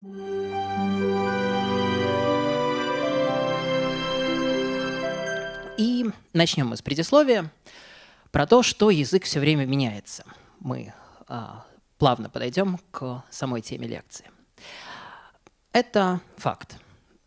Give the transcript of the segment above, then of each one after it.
И начнем мы с предисловия про то, что язык все время меняется. Мы а, плавно подойдем к самой теме лекции. Это факт.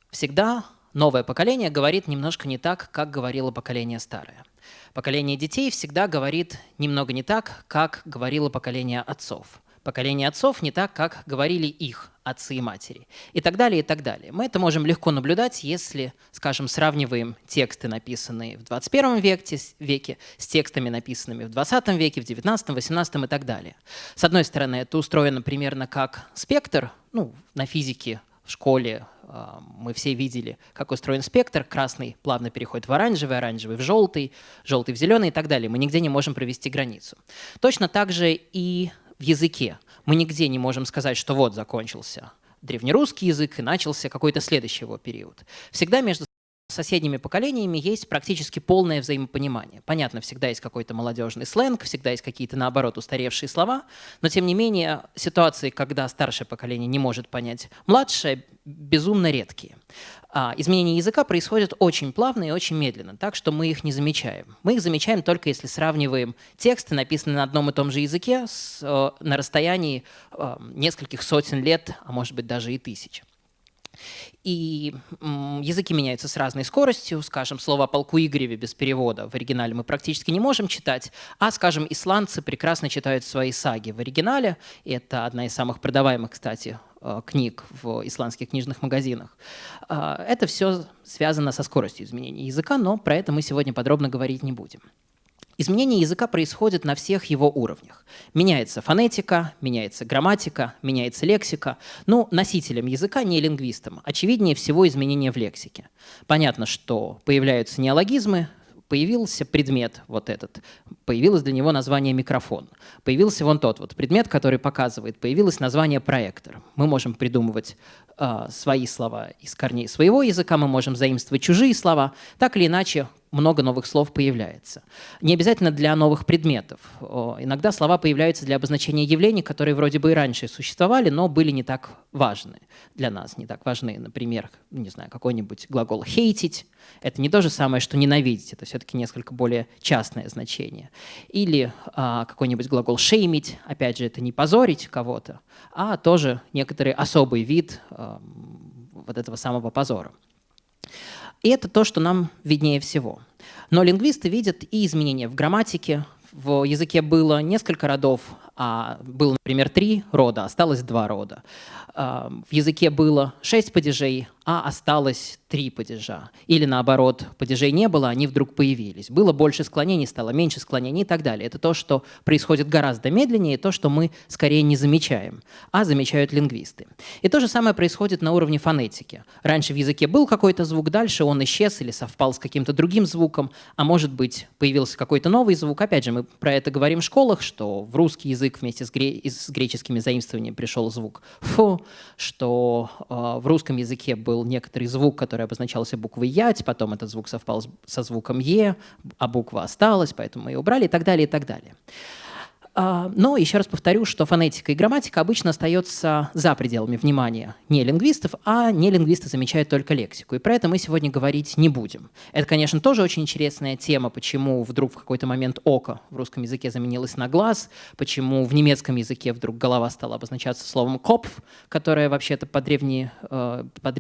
Всегда новое поколение говорит немножко не так, как говорило поколение старое. Поколение детей всегда говорит немного не так, как говорило поколение отцов. Поколение отцов не так, как говорили их отцы и матери. И так далее, и так далее. Мы это можем легко наблюдать, если, скажем, сравниваем тексты, написанные в 21 веке, веке с текстами, написанными в 20 веке, в 19, 18 и так далее. С одной стороны, это устроено примерно как спектр, ну, на физике в школе а, мы все видели, как устроен спектр. Красный плавно переходит в оранжевый, оранжевый в желтый, желтый в зеленый и так далее. Мы нигде не можем провести границу. Точно так же и в языке. Мы нигде не можем сказать, что вот закончился древнерусский язык и начался какой-то следующий его период. Всегда между соседними поколениями есть практически полное взаимопонимание. Понятно, всегда есть какой-то молодежный сленг, всегда есть какие-то, наоборот, устаревшие слова, но, тем не менее, ситуации, когда старшее поколение не может понять младшее, безумно редкие. А, изменения языка происходят очень плавно и очень медленно, так что мы их не замечаем. Мы их замечаем только если сравниваем тексты, написанные на одном и том же языке, с, э, на расстоянии э, нескольких сотен лет, а может быть даже и тысяч. И языки меняются с разной скоростью. Скажем, слово о полку Игореве без перевода в оригинале мы практически не можем читать, а, скажем, исландцы прекрасно читают свои саги в оригинале. Это одна из самых продаваемых, кстати, э, книг в исландских книжных магазинах. А, это все связано со скоростью изменения языка, но про это мы сегодня подробно говорить не будем. Изменение языка происходит на всех его уровнях. Меняется фонетика, меняется грамматика, меняется лексика. Ну, носителям языка, не лингвистам, очевиднее всего изменения в лексике. Понятно, что появляются неологизмы, появился предмет вот этот, появилось для него название микрофон, появился вон тот вот предмет, который показывает, появилось название проектор. Мы можем придумывать э, свои слова из корней своего языка, мы можем заимствовать чужие слова. Так или иначе, много новых слов появляется. Не обязательно для новых предметов. Иногда слова появляются для обозначения явлений, которые вроде бы и раньше существовали, но были не так важны для нас, не так важны. Например, не знаю, какой-нибудь глагол «хейтить» — это не то же самое, что «ненавидеть», это все-таки несколько более частное значение. Или а, какой-нибудь глагол «шеймить», опять же, это не позорить кого-то, а тоже некоторый особый вид а, вот этого самого позора. И это то, что нам виднее всего. Но лингвисты видят и изменения в грамматике. В языке было несколько родов, а было, например, три рода, осталось два рода. В языке было шесть падежей, а осталось три падежа. Или наоборот, падежей не было, они вдруг появились. Было больше склонений, стало меньше склонений и так далее. Это то, что происходит гораздо медленнее, то, что мы скорее не замечаем, а замечают лингвисты. И то же самое происходит на уровне фонетики. Раньше в языке был какой-то звук, дальше он исчез или совпал с каким-то другим звуком, а может быть появился какой-то новый звук. Опять же, мы про это говорим в школах, что в русский язык вместе с, гре с греческими заимствованиями пришел звук «фу», что э, в русском языке был некоторый звук, который обозначался буквой «ять», потом этот звук совпал со звуком «е», а буква осталась, поэтому мы ее убрали и так далее, и так далее. А, но еще раз повторю, что фонетика и грамматика обычно остается за пределами внимания не лингвистов, а не лингвисты замечают только лексику. И про это мы сегодня говорить не будем. Это, конечно, тоже очень интересная тема, почему вдруг в какой-то момент око в русском языке заменилось на глаз, почему в немецком языке вдруг голова стала обозначаться словом «копф», которое вообще-то э, по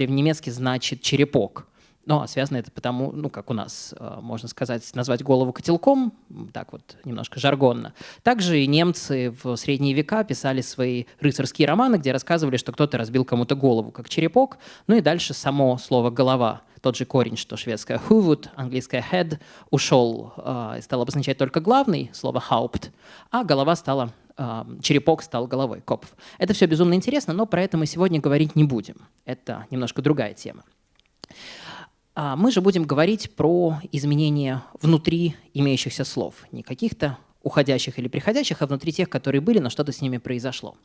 значит «черепок». Но связано это потому, ну, как у нас, э, можно сказать, назвать голову котелком, так вот немножко жаргонно. Также и немцы в средние века писали свои рыцарские романы, где рассказывали, что кто-то разбил кому-то голову, как черепок. Ну и дальше само слово «голова», тот же корень, что шведское «huvud», английское «head», ушел э, и стал обозначать только главный, слово «haupt», а голова стала э, черепок стал головой, копф. Это все безумно интересно, но про это мы сегодня говорить не будем. Это немножко другая тема. А мы же будем говорить про изменения внутри имеющихся слов, не каких-то уходящих или приходящих, а внутри тех, которые были, но что-то с ними произошло.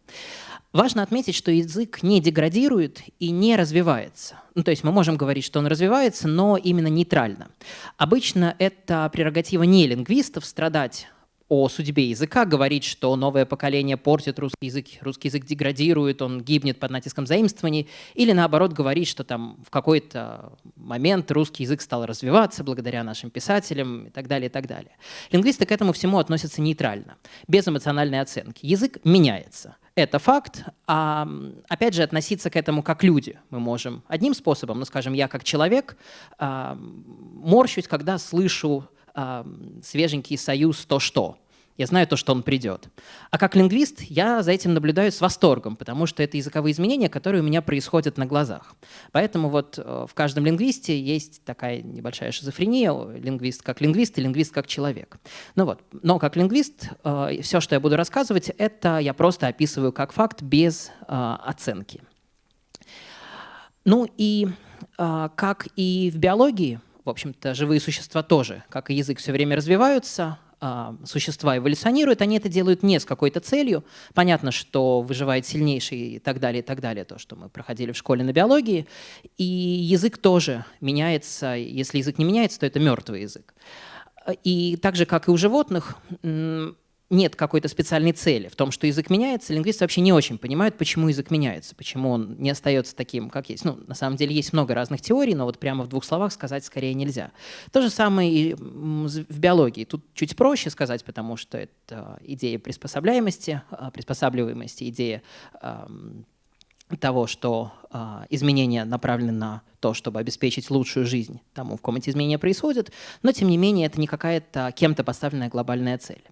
Важно отметить, что язык не деградирует и не развивается. Ну, то есть мы можем говорить, что он развивается, но именно нейтрально. Обычно это прерогатива не лингвистов страдать о судьбе языка, говорить, что новое поколение портит русский язык, русский язык деградирует, он гибнет под натиском заимствований, или наоборот говорить, что там в какой-то момент русский язык стал развиваться благодаря нашим писателям и так далее, и так далее. Лингвисты к этому всему относятся нейтрально, без эмоциональной оценки. Язык меняется. Это факт. А, опять же, относиться к этому как люди мы можем одним способом, ну, скажем, я как человек а, морщусь, когда слышу свеженький союз «то что». Я знаю то, что он придет. А как лингвист я за этим наблюдаю с восторгом, потому что это языковые изменения, которые у меня происходят на глазах. Поэтому вот э, в каждом лингвисте есть такая небольшая шизофрения, лингвист как лингвист и лингвист как человек. Ну вот. Но как лингвист э, все, что я буду рассказывать, это я просто описываю как факт без э, оценки. Ну и как и в биологии, в общем-то, живые существа тоже, как и язык, все время развиваются, а, существа эволюционируют, они это делают не с какой-то целью. Понятно, что выживает сильнейший и так далее, и так далее, то, что мы проходили в школе на биологии. И язык тоже меняется. Если язык не меняется, то это мертвый язык. И так же, как и у животных, нет какой-то специальной цели в том, что язык меняется, лингвисты вообще не очень понимают, почему язык меняется, почему он не остается таким, как есть. Ну, на самом деле есть много разных теорий, но вот прямо в двух словах сказать скорее нельзя. То же самое и в биологии. Тут чуть проще сказать, потому что это идея приспособляемости, а, приспосабливаемости, идея того, что э, изменения направлены на то, чтобы обеспечить лучшую жизнь тому, в ком эти изменения происходят, но тем не менее это не какая-то кем-то поставленная глобальная цель.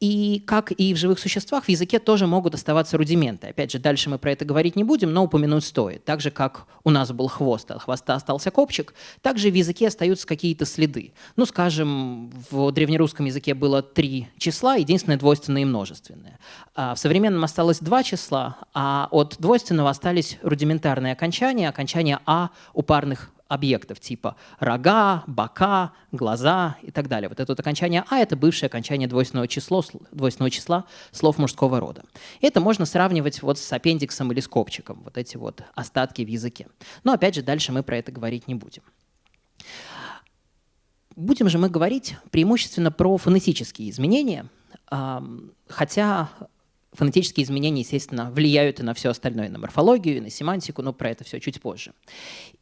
И как и в живых существах, в языке тоже могут оставаться рудименты. Опять же, дальше мы про это говорить не будем, но упомянуть стоит. Так же, как у нас был хвост, от хвоста остался копчик, также в языке остаются какие-то следы. Ну, скажем, в древнерусском языке было три числа, единственное двойственное и множественное. А в современном осталось два числа, а от двойственного остались рудиментарные окончания, окончания «а» у парных объектов типа рога, бока, глаза и так далее. Вот это вот окончание «а» — это бывшее окончание двойственного, число, двойственного числа слов мужского рода. Это можно сравнивать вот с аппендиксом или с копчиком, вот эти вот остатки в языке. Но опять же, дальше мы про это говорить не будем. Будем же мы говорить преимущественно про фонетические изменения, хотя фонетические изменения, естественно, влияют и на все остальное, на морфологию, и на семантику, но про это все чуть позже.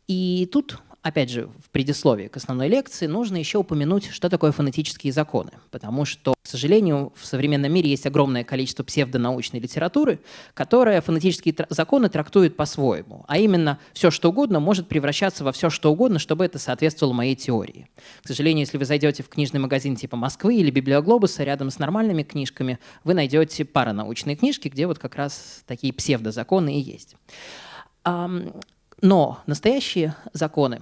И тут, опять же, в предисловии к основной лекции нужно еще упомянуть, что такое фонетические законы, потому что, к сожалению, в современном мире есть огромное количество псевдонаучной литературы, которая фонетические законы трактует по-своему, а именно все, что угодно, может превращаться во все, что угодно, чтобы это соответствовало моей теории. К сожалению, если вы зайдете в книжный магазин типа Москвы или Библиоглобуса, рядом с нормальными книжками, вы найдете паранаучные книжки, где вот как раз такие псевдозаконы и есть. Но настоящие законы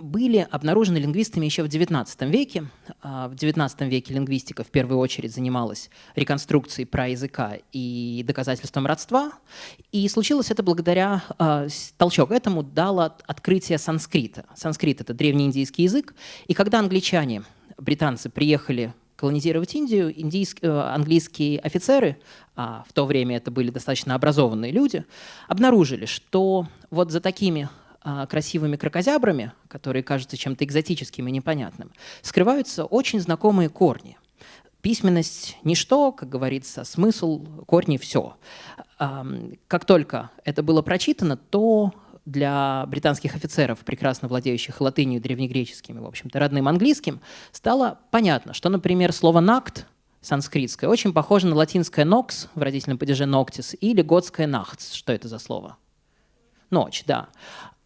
были обнаружены лингвистами еще в XIX веке. А, в XIX веке лингвистика в первую очередь занималась реконструкцией праязыка и доказательством родства. И случилось это благодаря, а, толчок этому дало открытие санскрита. Санскрит — это древнеиндийский язык. И когда англичане, британцы приехали колонизировать Индию, индийские, э, английские офицеры, а в то время это были достаточно образованные люди, обнаружили, что вот за такими красивыми крокозябрами, которые кажутся чем-то экзотическим и непонятным, скрываются очень знакомые корни. Письменность – ничто, как говорится, смысл, корни – все. Как только это было прочитано, то для британских офицеров, прекрасно владеющих латынью, древнегреческим и, в общем-то, родным английским, стало понятно, что, например, слово «накт» санскритское очень похоже на латинское «nox» в родительном падеже «noctis» или готское «nachts». Что это за слово? Ночь, да.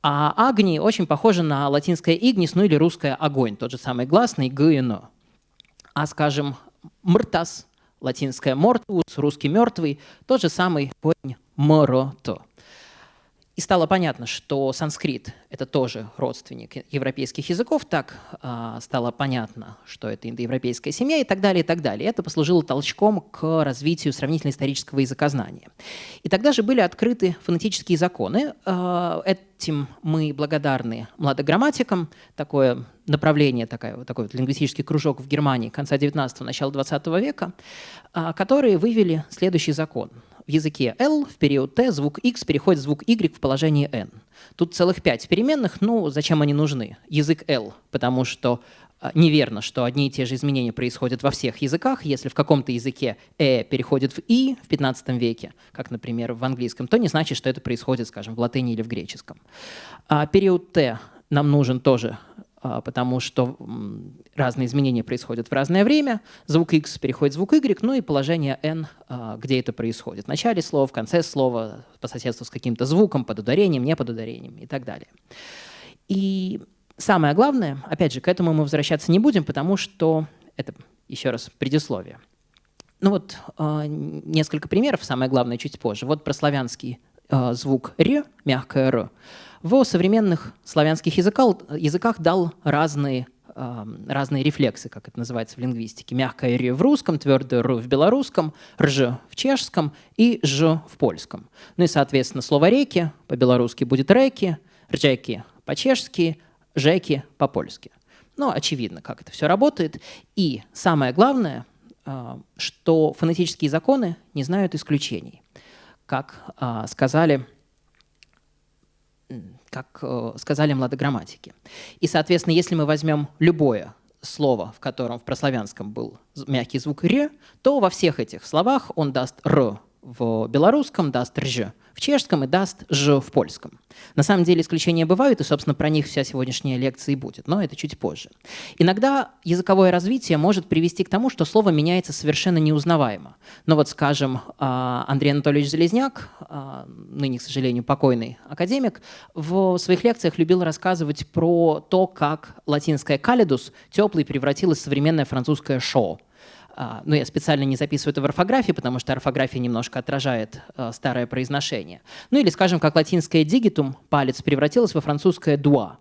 А «агни» очень похоже на латинское «игнис», ну или русское «огонь», тот же самый гласный «г». А, скажем, «мртас», латинское «мортус», русский «мертвый», тот же самый корень «морото». И стало понятно, что санскрит — это тоже родственник европейских языков, так э, стало понятно, что это индоевропейская семья и так далее, и так далее. Это послужило толчком к развитию сравнительно-исторического языкознания. И тогда же были открыты фонетические законы. Э, этим мы благодарны младограмматикам. Такое направление, такой вот лингвистический кружок в Германии конца 19-го, начала 20 века, э, которые вывели следующий закон — в языке L в период T звук X переходит в звук Y в положении N. Тут целых пять переменных, ну зачем они нужны? Язык L, потому что а, неверно, что одни и те же изменения происходят во всех языках. Если в каком-то языке «э» переходит в «и» в 15 веке, как, например, в английском, то не значит, что это происходит, скажем, в латыни или в греческом. А период «т» нам нужен тоже потому что разные изменения происходят в разное время. Звук X переходит в звук Y, ну и положение N, а, где это происходит. В начале слова, в конце слова, по соседству с каким-то звуком, под ударением, не под ударением и так далее. И самое главное, опять же, к этому мы возвращаться не будем, потому что это, еще раз, предисловие. Ну вот а, несколько примеров, самое главное чуть позже. Вот про славянский звук «р», мягкое «р», в современных славянских языках, языках дал разные, разные рефлексы, как это называется в лингвистике. Мягкое «р» в русском, твердое «р» в белорусском, «рж» в чешском и «ж» в польском. Ну и, соответственно, слово «реки» по-белорусски будет «реки», «ржеки» по-чешски, «жеки» по-польски. Ну, очевидно, как это все работает. И самое главное, э, что фонетические законы не знают исключений. Как э, сказали как э, сказали младограмматики. И, соответственно, если мы возьмем любое слово, в котором в прославянском был мягкий звук «ре», то во всех этих словах он даст «р» в белорусском, даст «рж» в чешском и даст «ж» в польском. На самом деле исключения бывают, и, собственно, про них вся сегодняшняя лекция и будет, но это чуть позже. Иногда языковое развитие может привести к тому, что слово меняется совершенно неузнаваемо. Но вот, скажем, а, Андрей Анатольевич Залезняк, а, ныне, к сожалению, покойный академик, в своих лекциях любил рассказывать про то, как латинское «калидус» теплый превратилось в современное французское «шоу». А, но я специально не записываю это в орфографии, потому что орфография немножко отражает а, старое произношение. Ну или, скажем, как латинское «дигитум» – палец превратилось во французское «дуа».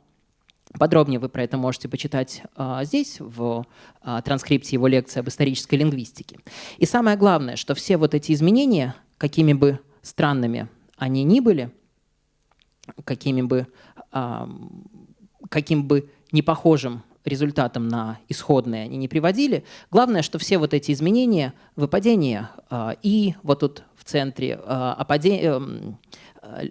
Подробнее вы про это можете почитать а, здесь, в а, транскрипции его лекции об исторической лингвистике. И самое главное, что все вот эти изменения, какими бы странными они ни были, какими бы, каким бы непохожим результатом на исходные они не приводили. Главное, что все вот эти изменения, выпадения э, и вот тут в центре э, опаде... Эм, э,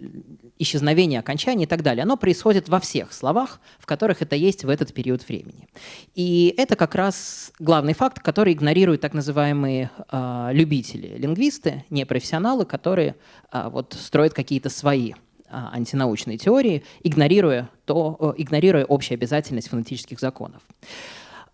исчезновение окончания и так далее, оно происходит во всех словах, в которых это есть в этот период времени. И это как раз главный факт, который игнорируют так называемые э, любители, лингвисты, непрофессионалы, которые э, вот строят какие-то свои а, антинаучной теории, игнорируя, то, игнорируя общую обязательность фонетических законов.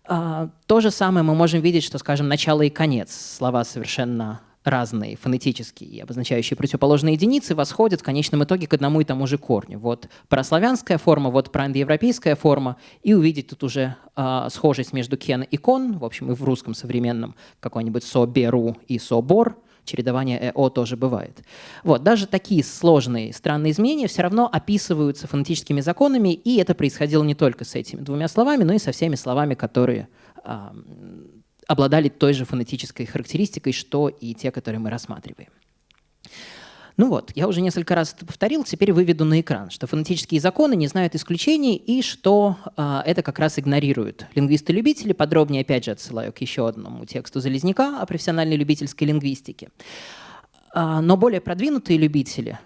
А, то же самое мы можем видеть, что, скажем, начало и конец, слова совершенно разные, фонетические и обозначающие противоположные единицы, восходят в конечном итоге к одному и тому же корню. Вот прославянская форма, вот проиндоевропейская форма, и увидеть тут уже э, схожесть между кен и кон, в общем, и в русском современном какой-нибудь со-беру и со-бор – чередование ЭО тоже бывает. Вот, даже такие сложные странные изменения все равно описываются фонетическими законами, и это происходило не только с этими двумя словами, но и со всеми словами, которые э, обладали той же фонетической характеристикой, что и те, которые мы рассматриваем. Ну вот, я уже несколько раз это повторил, теперь выведу на экран, что фонетические законы не знают исключений и что э, это как раз игнорируют лингвисты-любители. Подробнее, опять же, отсылаю к еще одному тексту Залезняка о профессиональной любительской лингвистике. Э, но более продвинутые любители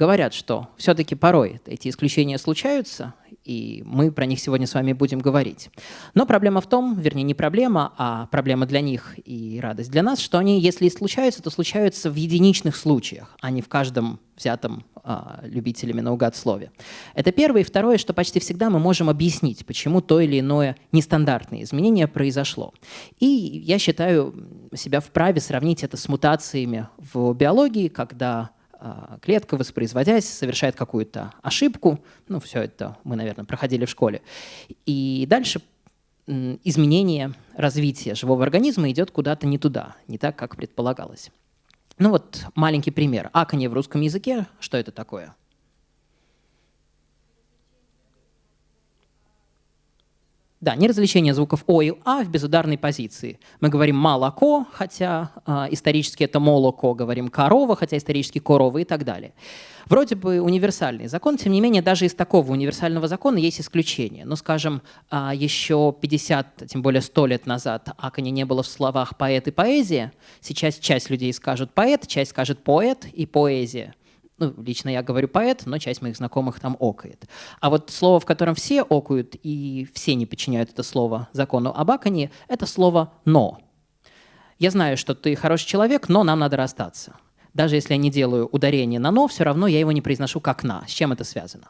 говорят, что все-таки порой эти исключения случаются, и мы про них сегодня с вами будем говорить. Но проблема в том, вернее, не проблема, а проблема для них и радость для нас, что они, если и случаются, то случаются в единичных случаях, а не в каждом взятом а, любителями наугад слове. Это первое. И второе, что почти всегда мы можем объяснить, почему то или иное нестандартное изменение произошло. И я считаю себя вправе сравнить это с мутациями в биологии, когда клетка, воспроизводясь, совершает какую-то ошибку. Ну, все это мы, наверное, проходили в школе. И дальше изменение развития живого организма идет куда-то не туда, не так, как предполагалось. Ну вот маленький пример. Аканье в русском языке, что это такое? Да, не развлечение звуков О и А в безударной позиции. Мы говорим «молоко», хотя э, исторически это «молоко», говорим «корова», хотя исторически «корова» и так далее. Вроде бы универсальный закон, тем не менее, даже из такого универсального закона есть исключения. Ну, скажем, э, еще 50, тем более 100 лет назад акони не было в словах «поэт» и «поэзия». Сейчас часть людей скажут «поэт», часть скажет «поэт» и «поэзия» ну, лично я говорю поэт, но часть моих знакомых там окает. А вот слово, в котором все окают и все не подчиняют это слово закону об аконе, это слово «но». Я знаю, что ты хороший человек, но нам надо расстаться. Даже если я не делаю ударение на «но», все равно я его не произношу как «на». С чем это связано?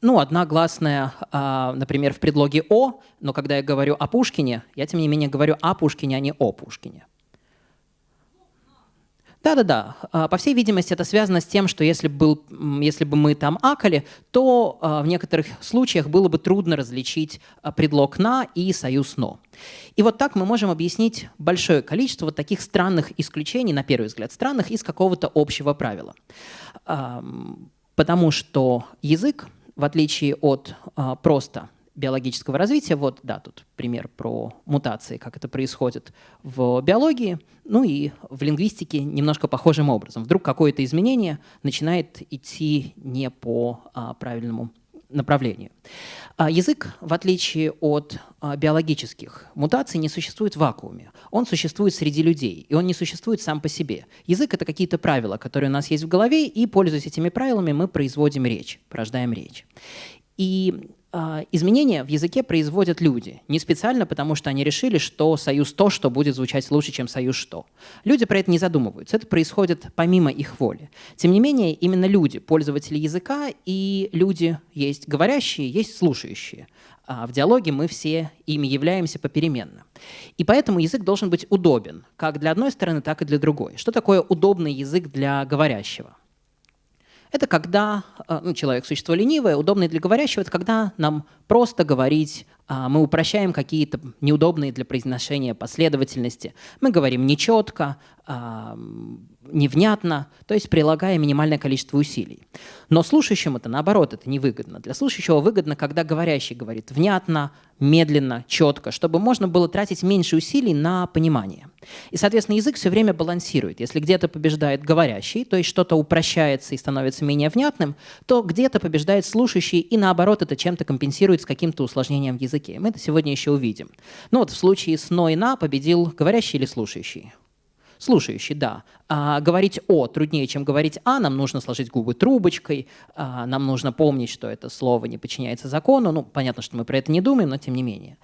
Ну, одна гласная, например, в предлоге «о», но когда я говорю о Пушкине, я, тем не менее, говорю о Пушкине, а не о Пушкине. Да-да-да. А, по всей видимости, это связано с тем, что если, был, если бы мы там акали, то а, в некоторых случаях было бы трудно различить а, предлог «на» и союз «но». И вот так мы можем объяснить большое количество вот таких странных исключений, на первый взгляд странных, из какого-то общего правила. Потому что язык, в отличие от просто биологического развития. Вот, да, тут пример про мутации, как это происходит в биологии. Ну и в лингвистике немножко похожим образом. Вдруг какое-то изменение начинает идти не по а, правильному направлению. А язык, в отличие от а, биологических мутаций, не существует в вакууме. Он существует среди людей, и он не существует сам по себе. Язык — это какие-то правила, которые у нас есть в голове, и, пользуясь этими правилами, мы производим речь, порождаем речь. И изменения в языке производят люди. Не специально, потому что они решили, что союз то, что будет звучать лучше, чем союз что. Люди про это не задумываются. Это происходит помимо их воли. Тем не менее, именно люди, пользователи языка, и люди есть говорящие, есть слушающие. А в диалоге мы все ими являемся попеременно. И поэтому язык должен быть удобен, как для одной стороны, так и для другой. Что такое удобный язык для говорящего? Это когда э, ну, человек – существо ленивое, удобное для говорящего, это когда нам просто говорить, мы упрощаем какие-то неудобные для произношения последовательности. Мы говорим нечетко, а, невнятно, то есть прилагая минимальное количество усилий. Но слушающему это наоборот, это невыгодно. Для слушающего выгодно, когда говорящий говорит внятно, медленно, четко, чтобы можно было тратить меньше усилий на понимание. И, соответственно, язык все время балансирует. Если где-то побеждает говорящий, то есть что-то упрощается и становится менее внятным, то где-то побеждает слушающий, и наоборот это чем-то компенсирует с каким-то усложнением в языке. Мы это сегодня еще увидим. Ну вот в случае с «но» победил говорящий или слушающий? Слушающий, да. А, говорить «о» труднее, чем говорить «а». Нам нужно сложить губы трубочкой, а, нам нужно помнить, что это слово не подчиняется закону. Ну, понятно, что мы про это не думаем, но тем не менее.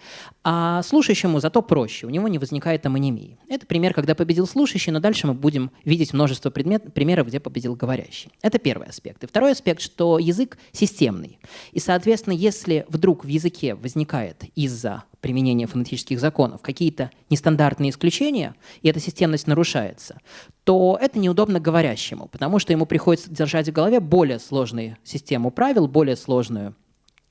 А слушающему зато проще, у него не возникает амонимии. Это пример, когда победил слушающий, но дальше мы будем видеть множество предмет, примеров, где победил говорящий. Это первый аспект. И второй аспект, что язык системный. И, соответственно, если вдруг в языке возникает из-за применения фонетических законов какие-то нестандартные исключения, и эта системность нарушается, то это неудобно говорящему, потому что ему приходится держать в голове более сложную систему правил, более сложную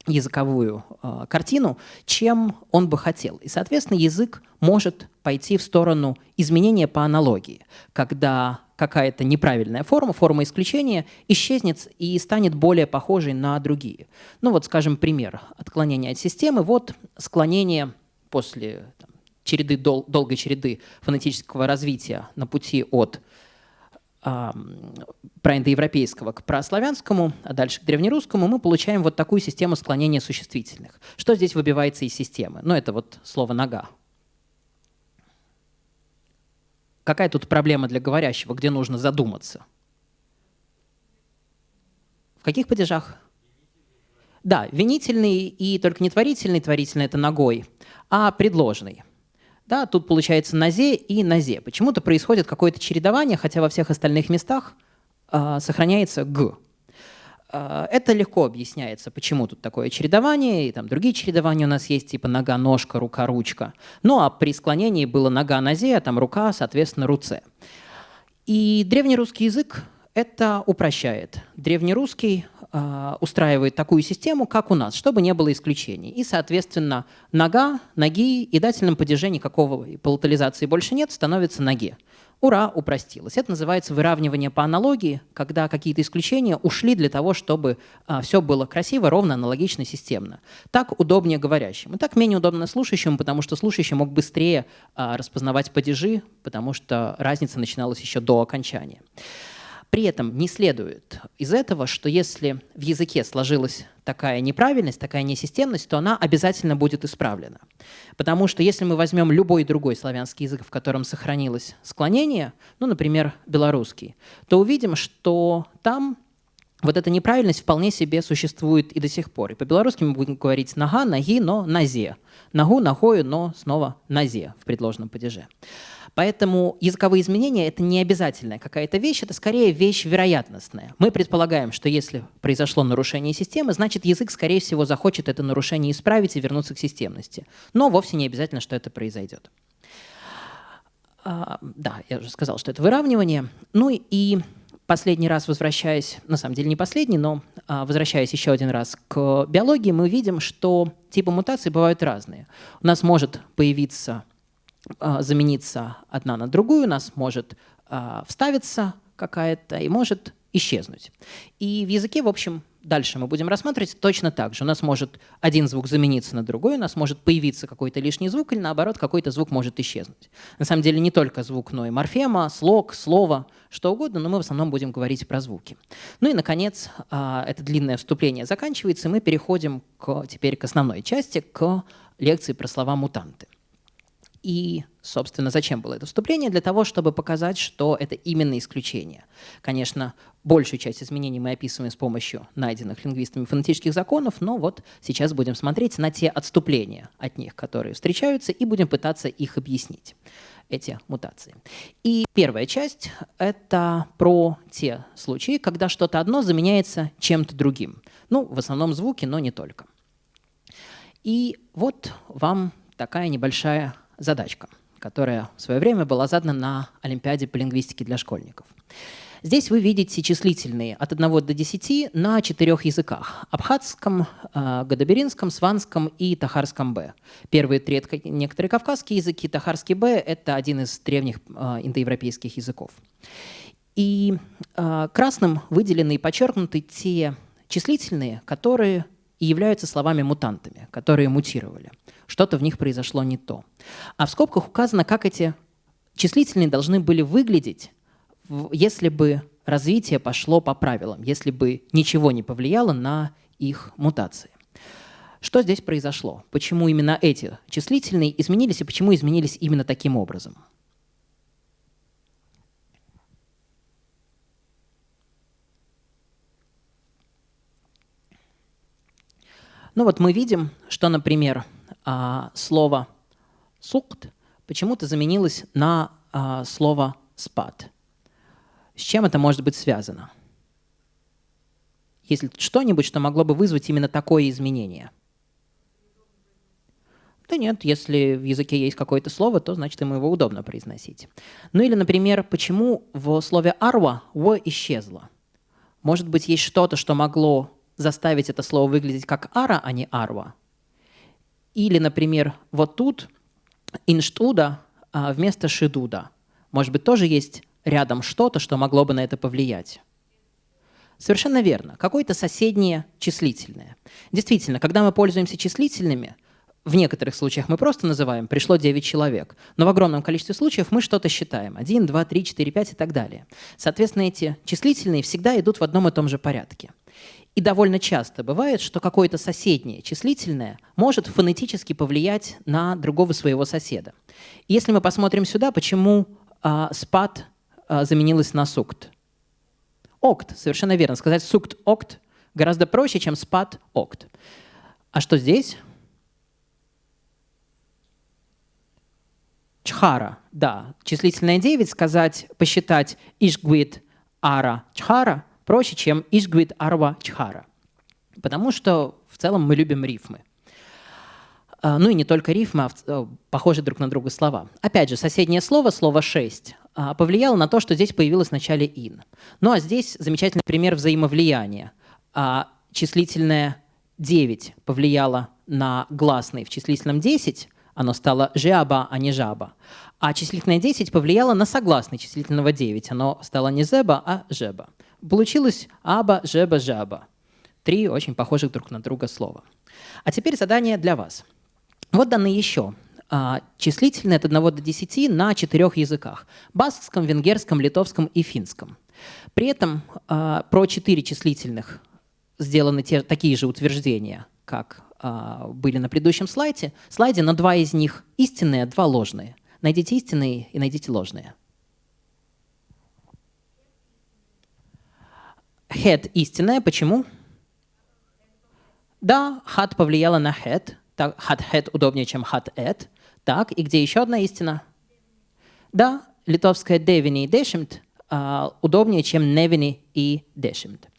языковую э, картину, чем он бы хотел. И, соответственно, язык может пойти в сторону изменения по аналогии, когда какая-то неправильная форма, форма исключения, исчезнет и станет более похожей на другие. Ну вот, скажем, пример отклонения от системы. Вот склонение после там, череды, дол долгой череды фонетического развития на пути от э, проиндоевропейского к прославянскому, а дальше к древнерусскому, мы получаем вот такую систему склонения существительных. Что здесь выбивается из системы? Ну, это вот слово «нога». Какая тут проблема для говорящего, где нужно задуматься? В каких падежах? Да, винительный и только не творительный, творительный это ногой, а предложный. Да, тут получается назе и назе. Почему-то происходит какое-то чередование, хотя во всех остальных местах э, сохраняется г. А, это легко объясняется, почему тут такое чередование, и там другие чередования у нас есть, типа нога, ножка, рука, ручка. Ну а при склонении было нога, нозе, а там рука, соответственно, руце. И древнерусский язык это упрощает. Древнерусский э, устраивает такую систему, как у нас, чтобы не было исключений. И, соответственно, нога, ноги и дательным падеже никакого полутализации больше нет, становится ноге. Ура, упростилось. Это называется выравнивание по аналогии, когда какие-то исключения ушли для того, чтобы а, все было красиво, ровно, аналогично, системно. Так удобнее говорящим. И так менее удобно слушающему, потому что слушающий мог быстрее а, распознавать падежи, потому что разница начиналась еще до окончания. При этом не следует из этого, что если в языке сложилась такая неправильность, такая несистемность, то она обязательно будет исправлена. Потому что если мы возьмем любой другой славянский язык, в котором сохранилось склонение, ну, например, белорусский, то увидим, что там вот эта неправильность вполне себе существует и до сих пор. И по-белорусски мы будем говорить «нога», «ноги», но «назе». «Ногу», «ногою», но снова «назе» в предложенном падеже. Поэтому языковые изменения — это не обязательная какая-то вещь, это скорее вещь вероятностная. Мы предполагаем, что если произошло нарушение системы, значит язык, скорее всего, захочет это нарушение исправить и вернуться к системности. Но вовсе не обязательно, что это произойдет. А, да, я уже сказал, что это выравнивание. Ну и последний раз возвращаясь, на самом деле не последний, но а, возвращаясь еще один раз к биологии, мы видим, что типы мутаций бывают разные. У нас может появиться замениться одна на другую, у нас может а, вставиться какая-то и может исчезнуть. И в языке, в общем, дальше мы будем рассматривать точно так же. У нас может один звук замениться на другой, у нас может появиться какой-то лишний звук, или наоборот, какой-то звук может исчезнуть. На самом деле не только звук, но и морфема, слог, слово, что угодно, но мы в основном будем говорить про звуки. Ну и, наконец, а, это длинное вступление заканчивается, и мы переходим к, теперь к основной части, к лекции про слова «мутанты». И, собственно, зачем было это вступление? Для того, чтобы показать, что это именно исключение. Конечно, большую часть изменений мы описываем с помощью найденных лингвистами фонетических законов, но вот сейчас будем смотреть на те отступления от них, которые встречаются, и будем пытаться их объяснить, эти мутации. И первая часть — это про те случаи, когда что-то одно заменяется чем-то другим. Ну, в основном звуки, но не только. И вот вам такая небольшая задачка, которая в свое время была задана на Олимпиаде по лингвистике для школьников. Здесь вы видите числительные от 1 до 10 на четырех языках – абхазском, э, гадаберинском, сванском и тахарском Б. Первые три – это некоторые кавказские языки, тахарский Б – это один из древних э, индоевропейских языков. И э, красным выделены и подчеркнуты те числительные, которые являются словами-мутантами, которые мутировали что-то в них произошло не то. А в скобках указано, как эти числительные должны были выглядеть, если бы развитие пошло по правилам, если бы ничего не повлияло на их мутации. Что здесь произошло? Почему именно эти числительные изменились и почему изменились именно таким образом? Ну вот мы видим, что, например, а, слово «сукт» почему-то заменилось на а, слово «спад». С чем это может быть связано? Есть что-нибудь, что могло бы вызвать именно такое изменение? Да нет, если в языке есть какое-то слово, то значит ему его удобно произносить. Ну или, например, почему в слове «арва» «в» исчезло? Может быть, есть что-то, что могло заставить это слово выглядеть как «ара», а не «арва»? Или, например, вот тут инштуда а, вместо шидуда. Может быть, тоже есть рядом что-то, что могло бы на это повлиять. Совершенно верно. Какое-то соседнее числительное. Действительно, когда мы пользуемся числительными, в некоторых случаях мы просто называем «пришло 9 человек», но в огромном количестве случаев мы что-то считаем – 1, 2, 3, 4, 5 и так далее. Соответственно, эти числительные всегда идут в одном и том же порядке. И довольно часто бывает, что какое-то соседнее числительное может фонетически повлиять на другого своего соседа. Если мы посмотрим сюда, почему а, спад а, заменилось на сукт. Окт, совершенно верно. Сказать сукт окт гораздо проще, чем спад окт. А что здесь? Чхара, да. Числительное 9 сказать, посчитать ишгвит ара чхара проще, чем Ишгвид Арва Чхара. Потому что в целом мы любим рифмы. А, ну и не только рифмы, а э, похожие друг на друга слова. Опять же, соседнее слово, слово «шесть», а, повлияло на то, что здесь появилось в начале «ин». Ну а здесь замечательный пример взаимовлияния. А числительное 9 повлияло на гласный в числительном 10, Оно стало жаба, а не жаба. А числительное 10 повлияло на согласный числительного 9. Оно стало не зеба, а жеба. Получилось аба, жеба, жаба. Три очень похожих друг на друга слова. А теперь задание для вас. Вот данные еще а, числительные от 1 до 10 на четырех языках. Баскском, венгерском, литовском и финском. При этом а, про четыре числительных сделаны те, такие же утверждения, как а, были на предыдущем слайде, слайде, но два из них истинные, два ложные. Найдите истинные и найдите ложные. Head истинная. Почему? Да, had повлияла на head. Так, had head удобнее, чем had et. Так, и где еще одна истина? Да, литовская devini и dešimт а, удобнее, чем nevini и dešimт.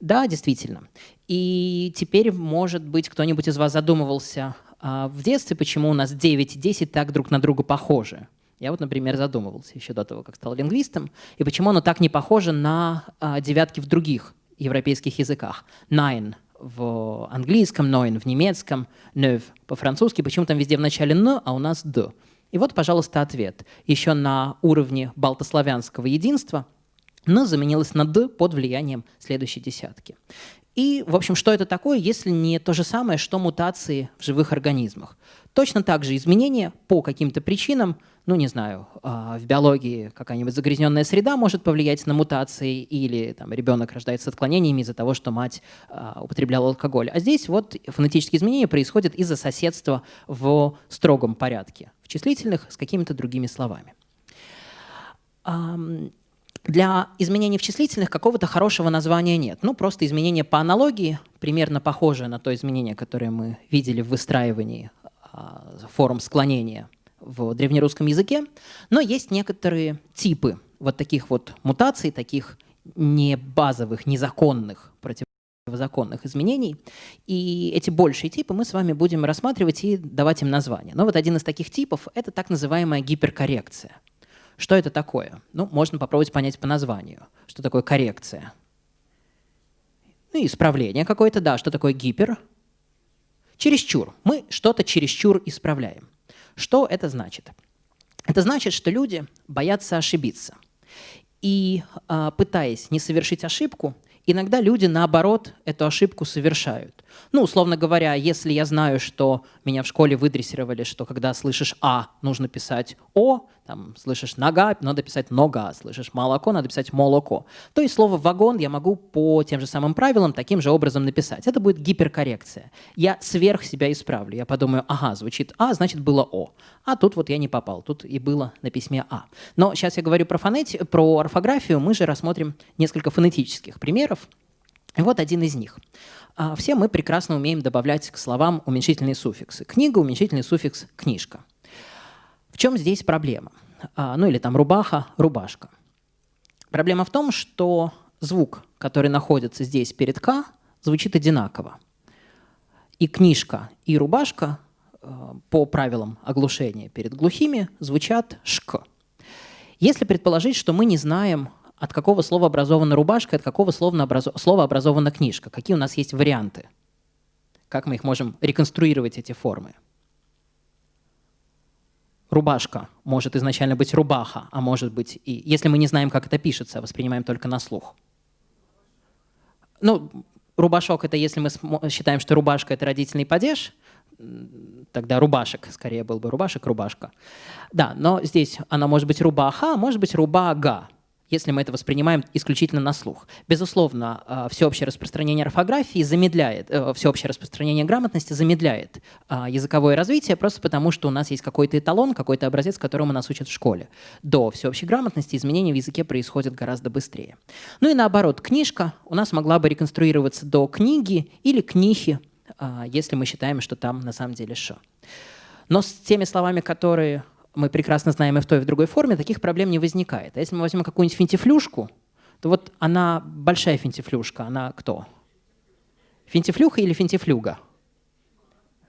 Да, действительно. И теперь, может быть, кто-нибудь из вас задумывался а, в детстве, почему у нас 9 и 10 так друг на друга похожи. Я вот, например, задумывался еще до того, как стал лингвистом, и почему оно так не похоже на а, девятки в других европейских языках. Nine в английском, neun в немецком, neuf по-французски, почему там везде в начале «н», а у нас «д». И вот, пожалуйста, ответ. Еще на уровне балтославянского единства «н» заменилось на «д» под влиянием следующей десятки. И, в общем, что это такое, если не то же самое, что мутации в живых организмах? Точно так же изменения по каким-то причинам, ну, не знаю, а, в биологии какая-нибудь загрязненная среда может повлиять на мутации, или там, ребенок рождается с отклонениями из-за того, что мать а, употребляла алкоголь. А здесь вот фонетические изменения происходят из-за соседства в строгом порядке, в числительных с какими-то другими словами. Для изменений в числительных какого-то хорошего названия нет. Ну, просто изменение по аналогии, примерно похожее на то изменение, которое мы видели в выстраивании форм склонения в древнерусском языке. Но есть некоторые типы вот таких вот мутаций, таких не базовых, незаконных, противозаконных изменений. И эти большие типы мы с вами будем рассматривать и давать им название. Но вот один из таких типов — это так называемая гиперкоррекция — что это такое? Ну, можно попробовать понять по названию. Что такое коррекция? Ну, исправление какое-то, да. Что такое гипер? Чересчур. Мы что-то чересчур исправляем. Что это значит? Это значит, что люди боятся ошибиться. И а, пытаясь не совершить ошибку, иногда люди, наоборот, эту ошибку совершают. Ну, условно говоря, если я знаю, что меня в школе выдрессировали, что когда слышишь «а», нужно писать «о», там, слышишь «нога», надо писать «нога», слышишь «молоко», надо писать «молоко», то и слово «вагон» я могу по тем же самым правилам таким же образом написать. Это будет гиперкоррекция. Я сверх себя исправлю. Я подумаю, ага, звучит «а», значит, было «о». А тут вот я не попал, тут и было на письме «а». Но сейчас я говорю про, фонети... про орфографию, мы же рассмотрим несколько фонетических примеров. И вот один из них. А, все мы прекрасно умеем добавлять к словам уменьшительные суффиксы. Книга – уменьшительный суффикс «книжка». В чем здесь проблема? А, ну или там рубаха, рубашка. Проблема в том, что звук, который находится здесь перед «к», звучит одинаково. И книжка, и рубашка а, по правилам оглушения перед глухими звучат «шк». Если предположить, что мы не знаем, от какого слова образована рубашка, от какого слова, слова образована книжка, какие у нас есть варианты, как мы их можем реконструировать, эти формы – рубашка может изначально быть рубаха, а может быть и... Если мы не знаем, как это пишется, воспринимаем только на слух. Ну, рубашок — это если мы считаем, что рубашка — это родительный падеж, тогда рубашек, скорее был бы рубашек, рубашка. Да, но здесь она может быть рубаха, а может быть рубага если мы это воспринимаем исключительно на слух. Безусловно, э, всеобщее распространение орфографии замедляет, э, всеобщее распространение грамотности замедляет э, языковое развитие просто потому, что у нас есть какой-то эталон, какой-то образец, которому нас учат в школе. До всеобщей грамотности изменения в языке происходят гораздо быстрее. Ну и наоборот, книжка у нас могла бы реконструироваться до книги или книхи, если мы считаем, что там на самом деле «ш». Но с теми словами, которые мы прекрасно знаем и в той, и в другой форме, таких проблем не возникает. А если мы возьмем какую-нибудь финтифлюшку, то вот она большая финтифлюшка, она кто? Финтифлюха или финтифлюга?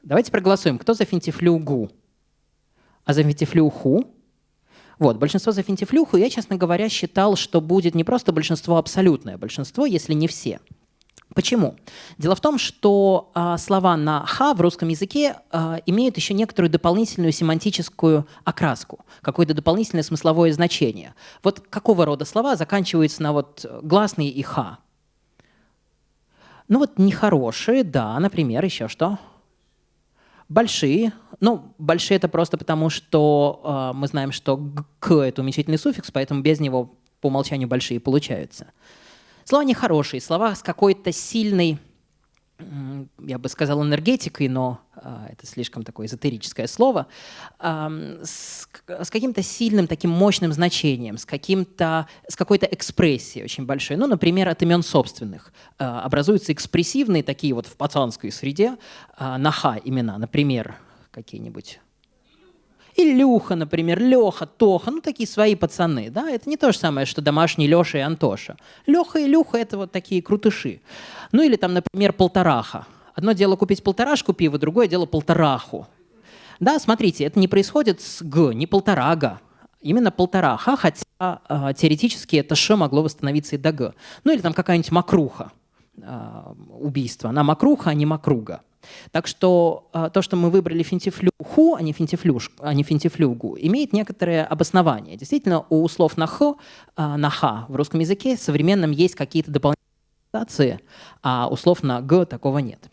Давайте проголосуем. Кто за финтифлюгу? А за финтифлюху? Вот, большинство за финтифлюху. Я, честно говоря, считал, что будет не просто большинство абсолютное, большинство, если не все. Почему? Дело в том, что э, слова на «ха» в русском языке э, имеют еще некоторую дополнительную семантическую окраску, какое-то дополнительное смысловое значение. Вот какого рода слова заканчиваются на вот гласные и «ха»? Ну вот нехорошие, да, например, еще что? Большие. Ну, большие это просто потому, что э, мы знаем, что «к» — это уменьшительный суффикс, поэтому без него по умолчанию большие получаются. Слова нехорошие, слова с какой-то сильной, я бы сказал, энергетикой, но а, это слишком такое эзотерическое слово, с, с каким-то сильным таким мощным значением, с, каким-то, с какой-то экспрессией очень большой. Ну, например, от имен собственных. А, образуются экспрессивные такие вот в пацанской среде а, наха имена, например, какие-нибудь Илюха, например, Леха, Тоха, ну такие свои пацаны, да, это не то же самое, что домашний Леша и Антоша. Леха и Люха — это вот такие крутыши. Ну или там, например, полтораха. Одно дело купить полторашку пива, другое дело полтораху. Да, смотрите, это не происходит с г, не полторага, именно полтораха, хотя э, теоретически это ш могло восстановиться и до г. Ну или там какая-нибудь макруха, э, убийство. Она макруха, а не макруга. Так что э, то, что мы выбрали финтифлюху, а не, финтифлюш, а не финтифлюгу, имеет некоторое обоснование. Действительно, у слов на х, э, на х в русском языке современном есть какие-то дополнительные а у слов на г такого нет.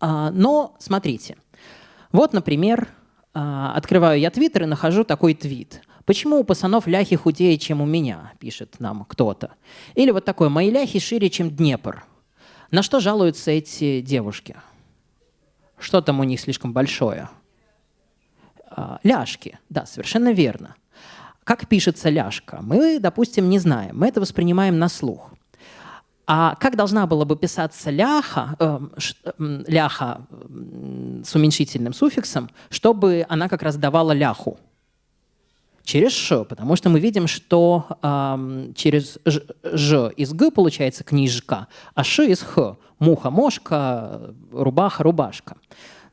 А, но смотрите, вот, например, а, открываю я твиттер и нахожу такой твит. Почему у пацанов ляхи худее, чем у меня, пишет нам кто-то. Или вот такой, мои ляхи шире, чем Днепр. На что жалуются эти девушки? Что там у них слишком большое? А, ляжки, да, совершенно верно. Как пишется ляжка? Мы, допустим, не знаем, мы это воспринимаем на слух. А как должна была бы писаться ляха, э, ляха с уменьшительным суффиксом, чтобы она как раз давала ляху? Через ш, потому что мы видим, что э, через ж, из г получается книжка, а ш из х – муха, мошка, рубаха, рубашка.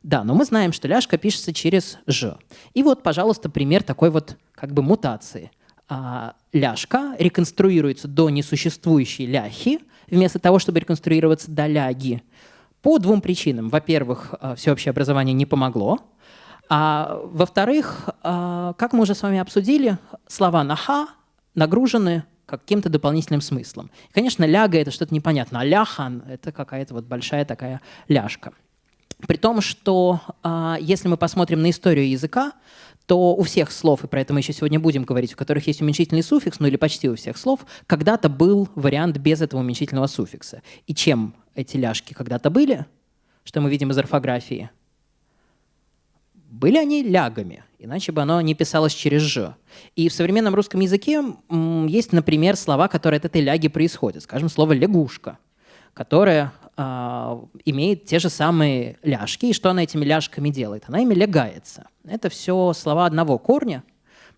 Да, но мы знаем, что ляжка пишется через ж. И вот, пожалуйста, пример такой вот как бы мутации. А, ляжка реконструируется до несуществующей ляхи, вместо того, чтобы реконструироваться до ляги, по двум причинам. Во-первых, а, всеобщее образование не помогло, а во-вторых, а, как мы уже с вами обсудили, слова «наха» нагружены каким-то дополнительным смыслом. Конечно, ляга — это что-то непонятное, а ляхан — это какая-то вот большая такая ляжка. При том, что а, если мы посмотрим на историю языка, то у всех слов, и про это мы еще сегодня будем говорить, у которых есть уменьшительный суффикс, ну или почти у всех слов, когда-то был вариант без этого уменьшительного суффикса. И чем эти ляжки когда-то были, что мы видим из орфографии? Были они лягами, иначе бы оно не писалось через «ж». И в современном русском языке есть, например, слова, которые от этой ляги происходят. Скажем, слово «лягушка», которое э, имеет те же самые ляжки. И что она этими ляжками делает? Она ими лягается. Это все слова одного корня,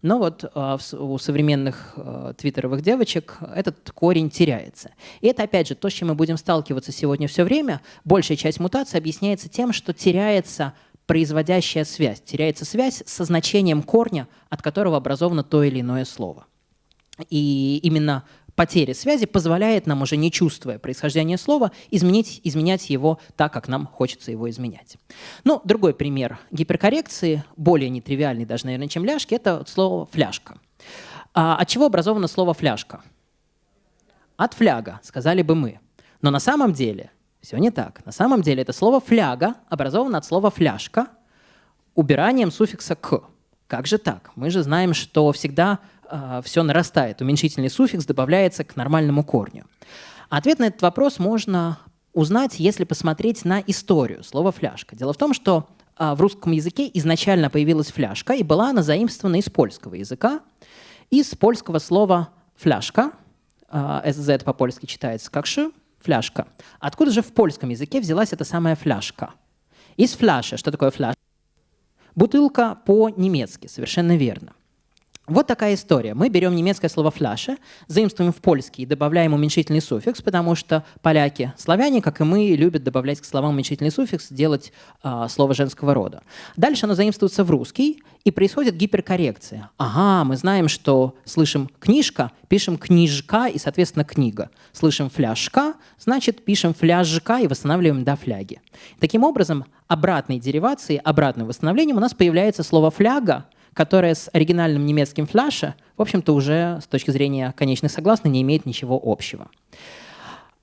но вот э, у современных э, твиттеровых девочек этот корень теряется. И это, опять же, то, с чем мы будем сталкиваться сегодня все время. Большая часть мутации объясняется тем, что теряется производящая связь. Теряется связь со значением корня, от которого образовано то или иное слово. И именно потеря связи позволяет нам, уже не чувствуя происхождения слова, изменить, изменять его так, как нам хочется его изменять. Ну, другой пример гиперкоррекции, более нетривиальный даже, наверное, чем ляжки, это слово «фляжка». А от чего образовано слово «фляжка»? От фляга, сказали бы мы. Но на самом деле все не так. На самом деле это слово «фляга» образовано от слова «фляжка» убиранием суффикса «к». Как же так? Мы же знаем, что всегда э, все нарастает. Уменьшительный суффикс добавляется к нормальному корню. Ответ на этот вопрос можно узнать, если посмотреть на историю слова «фляжка». Дело в том, что э, в русском языке изначально появилась фляжка, и была она заимствована из польского языка, из польского слова «фляжка», э, «sz» по-польски читается как «ш», фляжка. Откуда же в польском языке взялась эта самая фляжка? Из фляжи. Что такое фляж? Бутылка по-немецки, совершенно верно. Вот такая история. Мы берем немецкое слово «фляша», заимствуем в польский и добавляем уменьшительный суффикс, потому что поляки, славяне, как и мы, любят добавлять к словам уменьшительный суффикс, делать э, слово женского рода. Дальше оно заимствуется в русский, и происходит гиперкоррекция. Ага, мы знаем, что слышим «книжка», пишем «книжка» и, соответственно, «книга». Слышим «фляжка», значит, пишем «фляжка» и восстанавливаем до фляги. Таким образом, обратной деривацией, обратным восстановлением у нас появляется слово «фляга», которая с оригинальным немецким фляше, в общем-то, уже с точки зрения конечных согласных не имеет ничего общего.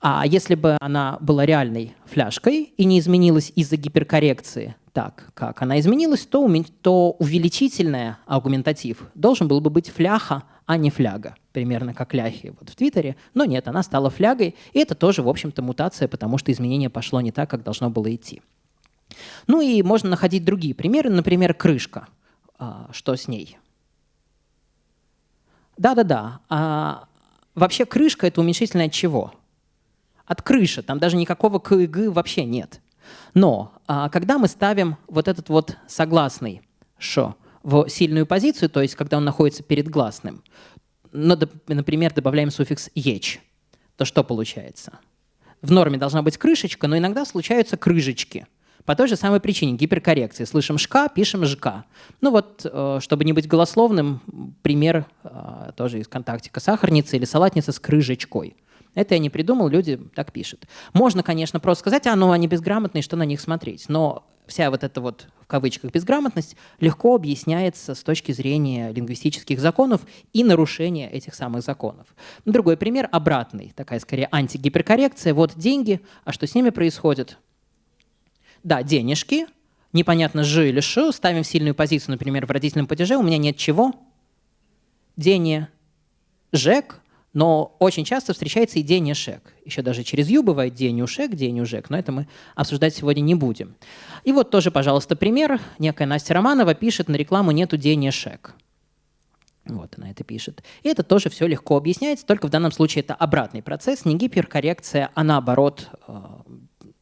А если бы она была реальной фляжкой и не изменилась из-за гиперкоррекции так, как она изменилась, то, то увеличительное аргументатив должен был бы быть фляха, а не фляга. Примерно как ляхи вот в Твиттере. Но нет, она стала флягой, и это тоже, в общем-то, мутация, потому что изменение пошло не так, как должно было идти. Ну и можно находить другие примеры, например, крышка – что с ней. Да-да-да. А, вообще крышка – это уменьшительное от чего? От крыши. Там даже никакого к вообще нет. Но а, когда мы ставим вот этот вот согласный «шо» в сильную позицию, то есть когда он находится перед гласным, например, добавляем суффикс «еч», то что получается? В норме должна быть крышечка, но иногда случаются крышечки – по той же самой причине гиперкоррекции. Слышим «шка», пишем «жка». Ну вот, э, чтобы не быть голословным, пример э, тоже из контактика. Сахарница или салатница с крыжечкой. Это я не придумал, люди так пишут. Можно, конечно, просто сказать, а, ну, они безграмотные, что на них смотреть. Но вся вот эта вот, в кавычках, безграмотность легко объясняется с точки зрения лингвистических законов и нарушения этих самых законов. Другой пример обратный, такая скорее антигиперкоррекция. Вот деньги, а что с ними происходит? Да, денежки, непонятно, ж или ш, ставим в сильную позицию, например, в родительном падеже, у меня нет чего? Дене, жек, но очень часто встречается и день. Еще даже через ю бывает день ушек, но это мы обсуждать сегодня не будем. И вот тоже, пожалуйста, пример. Некая Настя Романова пишет на рекламу «нету день шек». Вот она это пишет. И это тоже все легко объясняется, только в данном случае это обратный процесс, не гиперкоррекция, а наоборот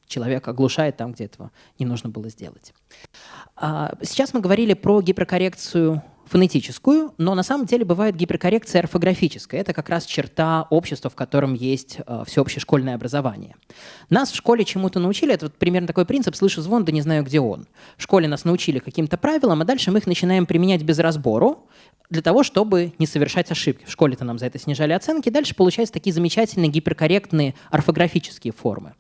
человек оглушает там, где этого не нужно было сделать. А, сейчас мы говорили про гиперкоррекцию фонетическую, но на самом деле бывает гиперкоррекция орфографическая. Это как раз черта общества, в котором есть э, всеобщее школьное образование. Нас в школе чему-то научили, это вот примерно такой принцип «слышу звон, да не знаю, где он». В школе нас научили каким-то правилам, а дальше мы их начинаем применять без разбору, для того, чтобы не совершать ошибки. В школе-то нам за это снижали оценки. Дальше получаются такие замечательные гиперкорректные орфографические формы.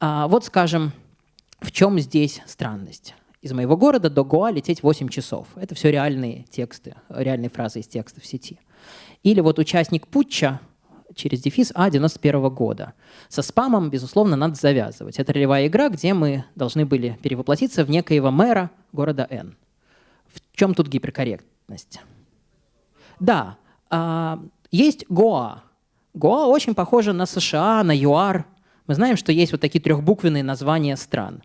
А, вот, скажем, в чем здесь странность? Из моего города до Гоа лететь 8 часов. Это все реальные тексты, реальные фразы из текста в сети. Или вот участник путча через дефис А 91 года. Со спамом, безусловно, надо завязывать. Это ролевая игра, где мы должны были перевоплотиться в некоего мэра города Н. В чем тут гиперкорректность? Да, а, есть Гоа. Гоа очень похоже на США, на ЮАР, мы знаем, что есть вот такие трехбуквенные названия стран.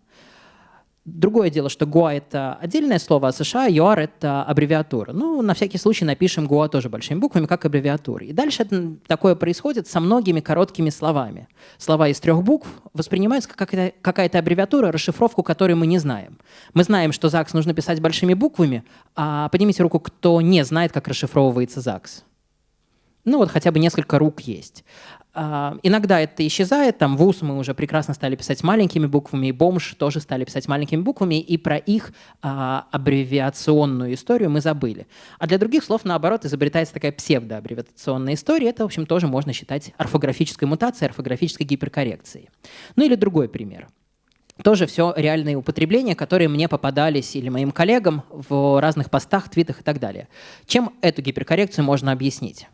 Другое дело, что ГУА — это отдельное слово, а США ЮАР — это аббревиатура. Ну, на всякий случай напишем ГУА тоже большими буквами, как аббревиатура. И дальше это, такое происходит со многими короткими словами. Слова из трех букв воспринимаются как какая-то аббревиатура, расшифровку которой мы не знаем. Мы знаем, что ЗАГС нужно писать большими буквами, а поднимите руку, кто не знает, как расшифровывается ЗАГС. Ну вот хотя бы несколько рук есть. А, иногда это исчезает, там ВУЗ мы уже прекрасно стали писать маленькими буквами, и бомж тоже стали писать маленькими буквами, и про их а, аббревиационную историю мы забыли. А для других слов, наоборот, изобретается такая псевдоаббревиационная история, это, в общем, тоже можно считать орфографической мутацией, орфографической гиперкоррекцией. Ну или другой пример. Тоже все реальные употребления, которые мне попадались или моим коллегам в разных постах, твитах и так далее. Чем эту гиперкоррекцию можно объяснить?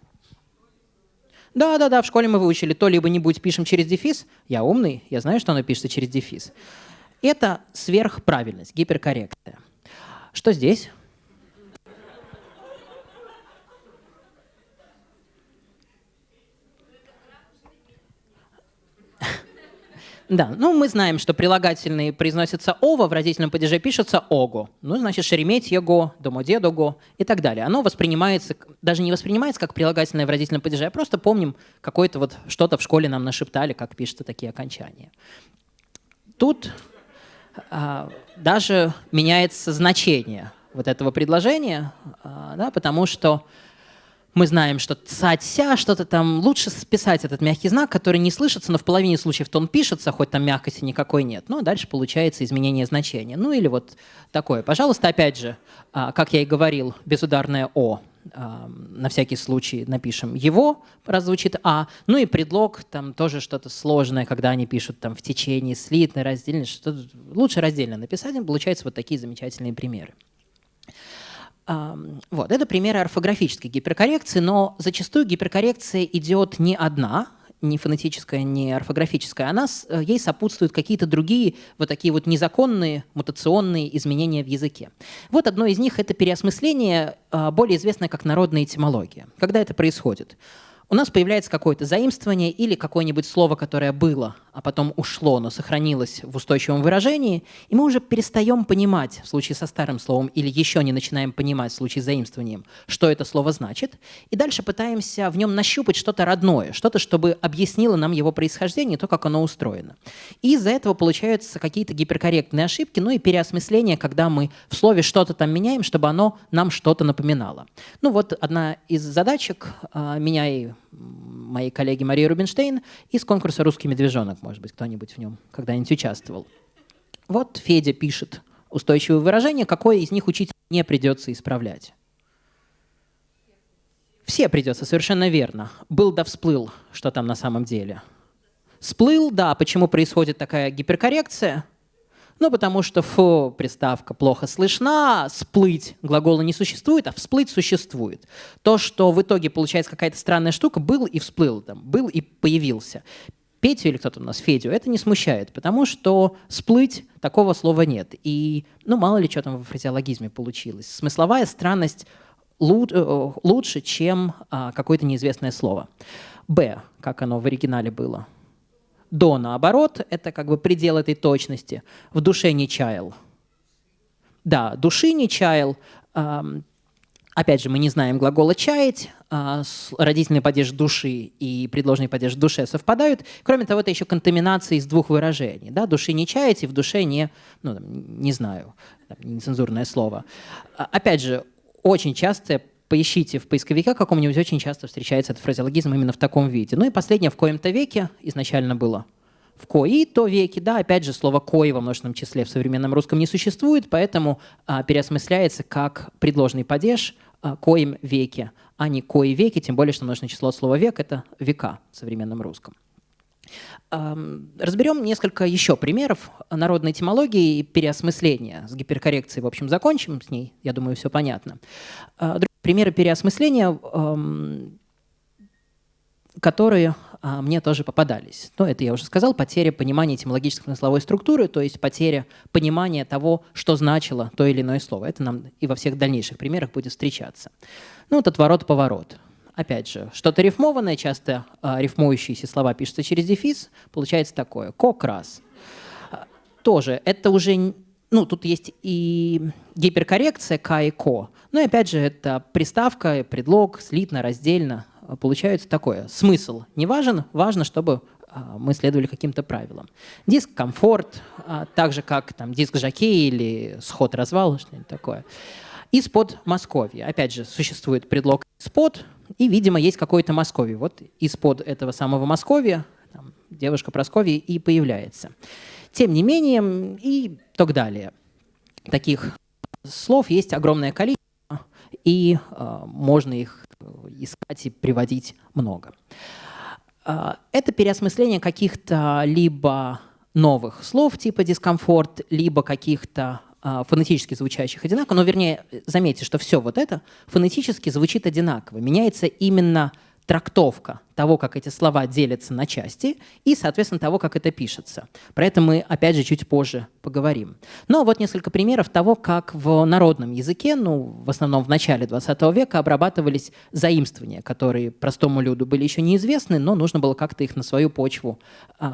Да-да-да, в школе мы выучили то либо не будь пишем через дефис. Я умный, я знаю, что оно пишется через дефис. Это сверхправильность, гиперкоррекция. Что здесь? Да, ну мы знаем, что прилагательные произносятся «ова», в родительном падеже пишется «ого». Ну, значит, «шереметьего», «домодедого» и так далее. Оно воспринимается, даже не воспринимается как прилагательное в родительном падеже, а просто помним какое-то вот что-то в школе нам нашептали, как пишутся такие окончания. Тут а, даже меняется значение вот этого предложения, а, да, потому что мы знаем, что ца-ся, что-то там, лучше списать этот мягкий знак, который не слышится, но в половине случаев он пишется, хоть там мягкости никакой нет. Ну, а дальше получается изменение значения. Ну, или вот такое. Пожалуйста, опять же, а, как я и говорил, безударное «о» на всякий случай напишем его, раз «а», ну и предлог, там тоже что-то сложное, когда они пишут там в течение, слитно, раздельно, что лучше раздельно написать, получаются вот такие замечательные примеры. Вот, это примеры орфографической гиперкоррекции, но зачастую гиперкоррекция идет не одна, не фонетическая, не орфографическая, она, э, ей сопутствуют какие-то другие вот такие вот незаконные мутационные изменения в языке. Вот одно из них — это переосмысление, а, более известное как народная этимология. Когда это происходит? у нас появляется какое-то заимствование или какое-нибудь слово, которое было, а потом ушло, но сохранилось в устойчивом выражении, и мы уже перестаем понимать в случае со старым словом или еще не начинаем понимать в случае с заимствованием, что это слово значит, и дальше пытаемся в нем нащупать что-то родное, что-то, чтобы объяснило нам его происхождение, то, как оно устроено. И из-за этого получаются какие-то гиперкорректные ошибки, ну и переосмысление, когда мы в слове что-то там меняем, чтобы оно нам что-то напоминало. Ну вот одна из задачек а, меня и моей коллеги Марии Рубинштейн из конкурса «Русский медвежонок». Может быть, кто-нибудь в нем когда-нибудь участвовал. Вот Федя пишет устойчивое выражение, какое из них учить не придется исправлять. Все придется, совершенно верно. Был да всплыл, что там на самом деле. Сплыл, да, почему происходит такая гиперкоррекция – ну, потому что фу, приставка плохо слышна, сплыть глагола не существует, а всплыть существует. То, что в итоге получается какая-то странная штука, был и всплыл, там, был и появился. Петю или кто-то у нас, Федю, это не смущает, потому что сплыть такого слова нет. И, ну, мало ли что там в фразеологизме получилось. Смысловая странность э, лучше, чем а, какое-то неизвестное слово. Б, как оно в оригинале было – до, наоборот, это как бы предел этой точности. В душе не чаял. Да, души не чаял. Опять же, мы не знаем глагола «чаять», а, родительный падеж души и предложенный падеж душе совпадают. Кроме того, это еще контаминация из двух выражений. Да? Души не чаять и в душе не, ну, не знаю, там, нецензурное слово. А, опять же, очень часто поищите в поисковике каком-нибудь, очень часто встречается этот фразеологизм именно в таком виде. Ну и последнее в коем-то веке изначально было в кои-то веке, да, опять же, слово «кои» во множественном числе в современном русском не существует, поэтому а, переосмысляется как предложный падеж а, «коим веке», а не «кои веки», тем более, что множественное число слова «век» — это «века» в современном русском. Разберем несколько еще примеров народной этимологии и переосмысления. С гиперкоррекцией, в общем, закончим с ней, я думаю, все понятно. А, примеры переосмысления, которые а, мне тоже попадались. Но это я уже сказал, потеря понимания этимологической смысловой структуры, то есть потеря понимания того, что значило то или иное слово. Это нам и во всех дальнейших примерах будет встречаться. Ну, вот отворот-поворот опять же, что-то рифмованное, часто э, рифмующиеся слова пишутся через дефис, получается такое. Кокрас. Тоже, это уже, ну, тут есть и гиперкоррекция к и ко, но и опять же, это приставка, предлог, слитно, раздельно, получается такое. Смысл не важен, важно, чтобы мы следовали каким-то правилам. Диск комфорт, так же как там диск жакей или сход-развал, что-нибудь такое. Из-под Московья. Опять же, существует предлог из-под, и, видимо, есть какое-то Московье. Вот из-под этого самого Московья там, девушка Просковья и появляется. Тем не менее, и так далее. Таких слов есть огромное количество, и э, можно их искать и приводить много. Э, это переосмысление каких-то либо новых слов типа дискомфорт, либо каких-то а, фонетически звучащих одинаково, но вернее, заметьте, что все вот это фонетически звучит одинаково. Меняется именно трактовка того, как эти слова делятся на части, и, соответственно, того, как это пишется. Про это мы, опять же, чуть позже поговорим. Но вот несколько примеров того, как в народном языке, ну, в основном в начале 20 века, обрабатывались заимствования, которые простому люду были еще неизвестны, но нужно было как-то их на свою почву э,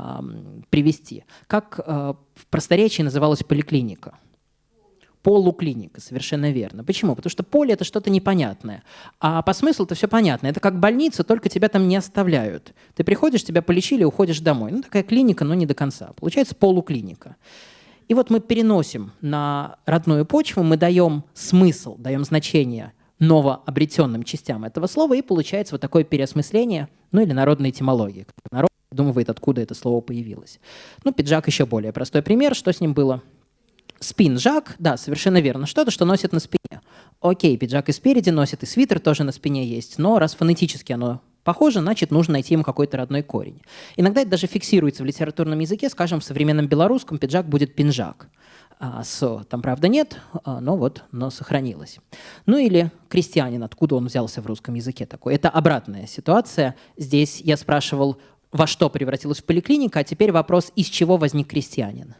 привести. Как э, в просторечии называлась поликлиника – полуклиника, совершенно верно. Почему? Потому что поле – это что-то непонятное. А по смыслу это все понятно. Это как больница, только тебя там не оставляют. Ты приходишь, тебя полечили, уходишь домой. Ну, такая клиника, но не до конца. Получается полуклиника. И вот мы переносим на родную почву, мы даем смысл, даем значение новообретенным частям этого слова, и получается вот такое переосмысление, ну или народной этимологии. Народ думает, откуда это слово появилось. Ну, пиджак еще более простой пример. Что с ним было? Спинжак, да, совершенно верно. Что-то, что носит на спине. Окей, пиджак и спереди носит, и свитер тоже на спине есть, но раз фонетически оно похоже, значит, нужно найти ему какой-то родной корень. Иногда это даже фиксируется в литературном языке, скажем, в современном белорусском пиджак будет пинжак. А, с, там, правда, нет, а, но вот, но сохранилось. Ну или крестьянин, откуда он взялся в русском языке такой. Это обратная ситуация. Здесь я спрашивал, во что превратилась поликлиника, а теперь вопрос, из чего возник крестьянин.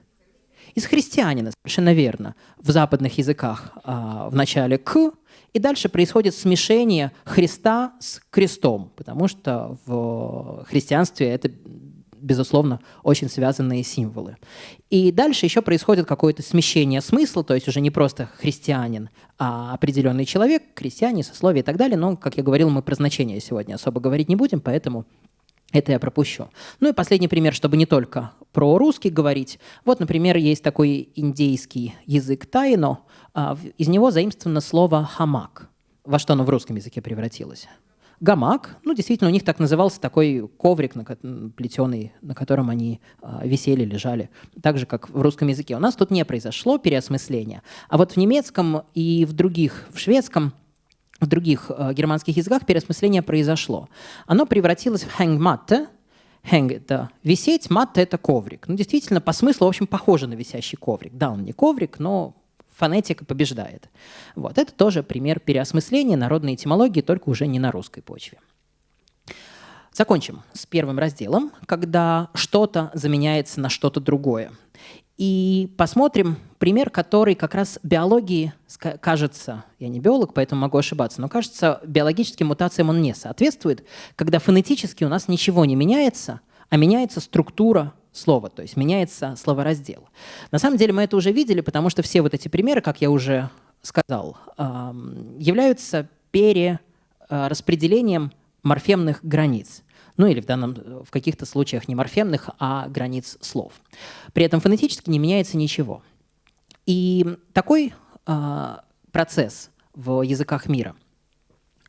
Из христианина, совершенно верно. В западных языках а, в начале «к», и дальше происходит смешение Христа с крестом, потому что в христианстве это безусловно, очень связанные символы. И дальше еще происходит какое-то смещение смысла, то есть уже не просто христианин, а определенный человек, крестьяне, сословие и так далее. Но, как я говорил, мы про значение сегодня особо говорить не будем, поэтому это я пропущу. Ну и последний пример, чтобы не только про русский говорить. Вот, например, есть такой индейский язык тайно. А, из него заимствовано слово «хамак». Во что оно в русском языке превратилось? гамак. Ну, действительно, у них так назывался такой коврик, на, плетеный, на котором они э, висели, лежали. Так же, как в русском языке. У нас тут не произошло переосмысления. А вот в немецком и в других, в шведском, в других э, германских языках переосмысление произошло. Оно превратилось в hängmatte. Hang – это висеть, матта – это коврик. Ну, действительно, по смыслу, в общем, похоже на висящий коврик. Да, он не коврик, но фонетика побеждает. Вот. Это тоже пример переосмысления народной этимологии, только уже не на русской почве. Закончим с первым разделом, когда что-то заменяется на что-то другое. И посмотрим пример, который как раз биологии кажется, я не биолог, поэтому могу ошибаться, но кажется, биологическим мутациям он не соответствует, когда фонетически у нас ничего не меняется, а меняется структура слова, то есть меняется словораздел. На самом деле мы это уже видели, потому что все вот эти примеры, как я уже сказал, являются перераспределением морфемных границ. Ну или в, данном, в каких-то случаях не морфемных, а границ слов. При этом фонетически не меняется ничего. И такой э, процесс в языках мира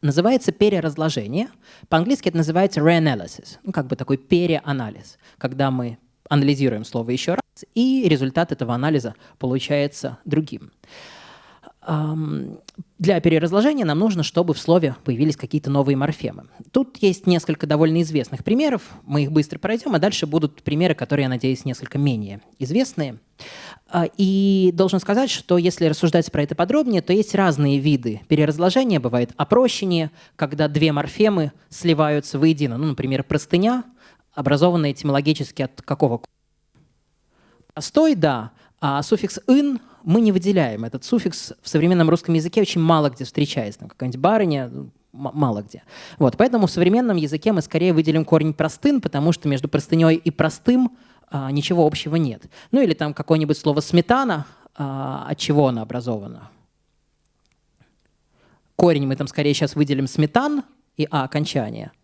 называется переразложение. По-английски это называется reanalysis, ну, как бы такой переанализ, когда мы анализируем слово еще раз, и результат этого анализа получается другим. Для переразложения нам нужно, чтобы в слове появились какие-то новые морфемы. Тут есть несколько довольно известных примеров, мы их быстро пройдем, а дальше будут примеры, которые, я надеюсь, несколько менее известные. А, и должен сказать, что если рассуждать про это подробнее, то есть разные виды переразложения. Бывает опрощение, когда две морфемы сливаются воедино. Ну, например, простыня – образованный этимологически от какого? Простой, да, а суффикс «ын» мы не выделяем. Этот суффикс в современном русском языке очень мало где встречается. Там какая-нибудь барыня, ну, мало где. Вот, поэтому в современном языке мы скорее выделим корень простын, потому что между простыней и простым а, ничего общего нет. Ну или там какое-нибудь слово «сметана», а, от чего оно образовано. Корень мы там скорее сейчас выделим «сметан» и «а» окончание –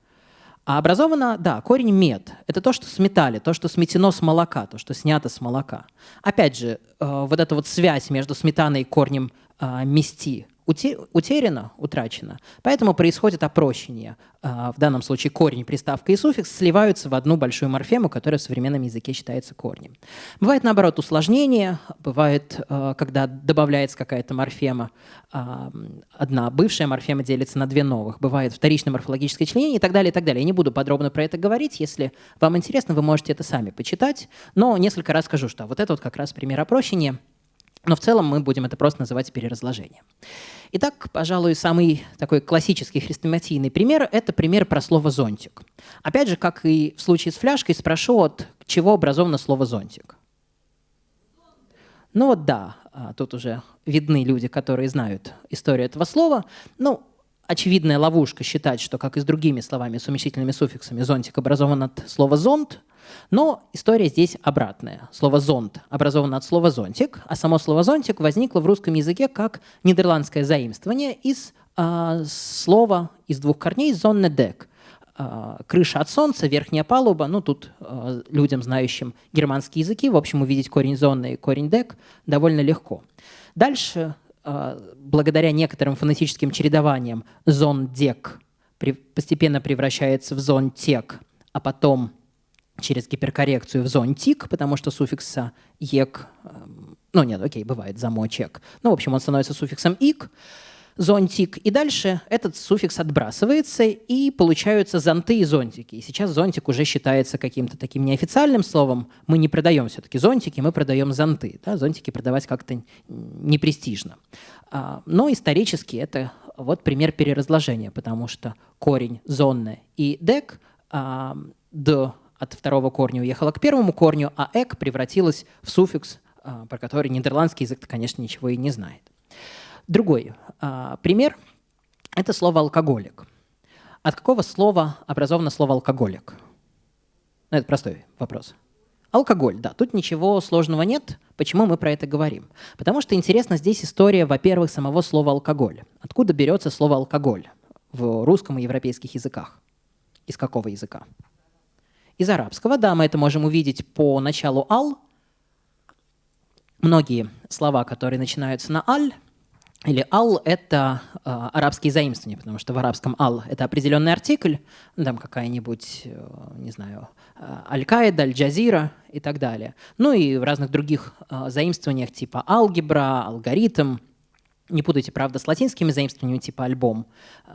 а образовано, да, корень мед. Это то, что сметали, то, что сметено с молока, то, что снято с молока. Опять же, э, вот эта вот связь между сметаной и корнем э, мести утеряно, утрачено. Поэтому происходит опрощение. А, в данном случае корень, приставка и суффикс сливаются в одну большую морфему, которая в современном языке считается корнем. Бывает, наоборот, усложнение. Бывает, а, когда добавляется какая-то морфема, а, одна бывшая морфема делится на две новых. Бывает вторичное морфологическое членение и так далее, и так далее. Я не буду подробно про это говорить. Если вам интересно, вы можете это сами почитать. Но несколько раз скажу, что вот это вот как раз пример опрощения. Но в целом мы будем это просто называть переразложением. Итак, пожалуй, самый такой классический хрестоматийный пример – это пример про слово «зонтик». Опять же, как и в случае с фляжкой, спрошу, от чего образовано слово «зонтик». Ну вот да, а, тут уже видны люди, которые знают историю этого слова. Ну, очевидная ловушка считать, что, как и с другими словами с уменьшительными суффиксами, зонтик образован от слова «зонт», но история здесь обратная. Слово «зонт» образовано от слова «зонтик», а само слово «зонтик» возникло в русском языке как нидерландское заимствование из э, слова из двух корней «зоннедек», э, крыша от солнца, верхняя палуба. Ну, тут э, людям, знающим германские языки, в общем, увидеть корень «зонны» и корень «дек» довольно легко. Дальше благодаря некоторым фонетическим чередованиям зон-дек постепенно превращается в зон-тек, а потом через гиперкоррекцию в зонтик, потому что суффикса ек, эм, ну нет, окей, бывает замочек. Ну, в общем, он становится суффиксом ик, зонтик, и дальше этот суффикс отбрасывается, и получаются зонты и зонтики. И сейчас зонтик уже считается каким-то таким неофициальным словом. Мы не продаем все-таки зонтики, мы продаем зонты. Да? Зонтики продавать как-то непрестижно. А, но исторически это вот пример переразложения, потому что корень зонны и дек а, д от второго корня уехала к первому корню, а эк превратилась в суффикс, а, про который нидерландский язык, конечно, ничего и не знает. Другой а, пример – это слово «алкоголик». От какого слова образовано слово «алкоголик»? Ну, это простой вопрос. Алкоголь, да, тут ничего сложного нет. Почему мы про это говорим? Потому что интересна здесь история, во-первых, самого слова «алкоголь». Откуда берется слово «алкоголь» в русском и европейских языках? Из какого языка? Из арабского, да, мы это можем увидеть по началу «ал». Многие слова, которые начинаются на «аль», или «ал» — это э, арабские заимствования, потому что в арабском «ал» — это определенный артикль, там какая-нибудь, э, не знаю, э, «Аль-Каида», «Аль-Джазира» и так далее. Ну и в разных других э, заимствованиях типа алгебра, алгоритм. Не путайте, правда, с латинскими заимствованиями типа альбом. Э,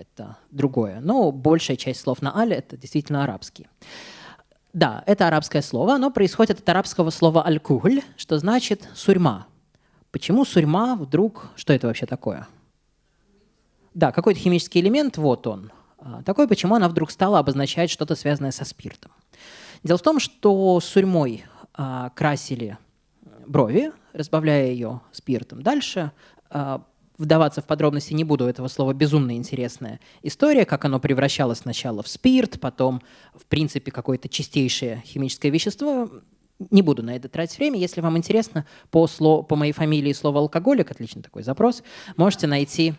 это другое. Но большая часть слов на «аль» — это действительно арабские. Да, это арабское слово. Оно происходит от арабского слова «аль-кухль», что значит «сурьма», Почему сурьма вдруг... Что это вообще такое? Да, какой-то химический элемент, вот он. А, такой, почему она вдруг стала обозначать что-то связанное со спиртом. Дело в том, что сурьмой а, красили брови, разбавляя ее спиртом. Дальше а, вдаваться в подробности не буду, этого слова безумно интересная история, как оно превращалось сначала в спирт, потом, в принципе, какое-то чистейшее химическое вещество. Не буду на это тратить время. Если вам интересно, по, слову, по моей фамилии слово «алкоголик», отличный такой запрос, можете найти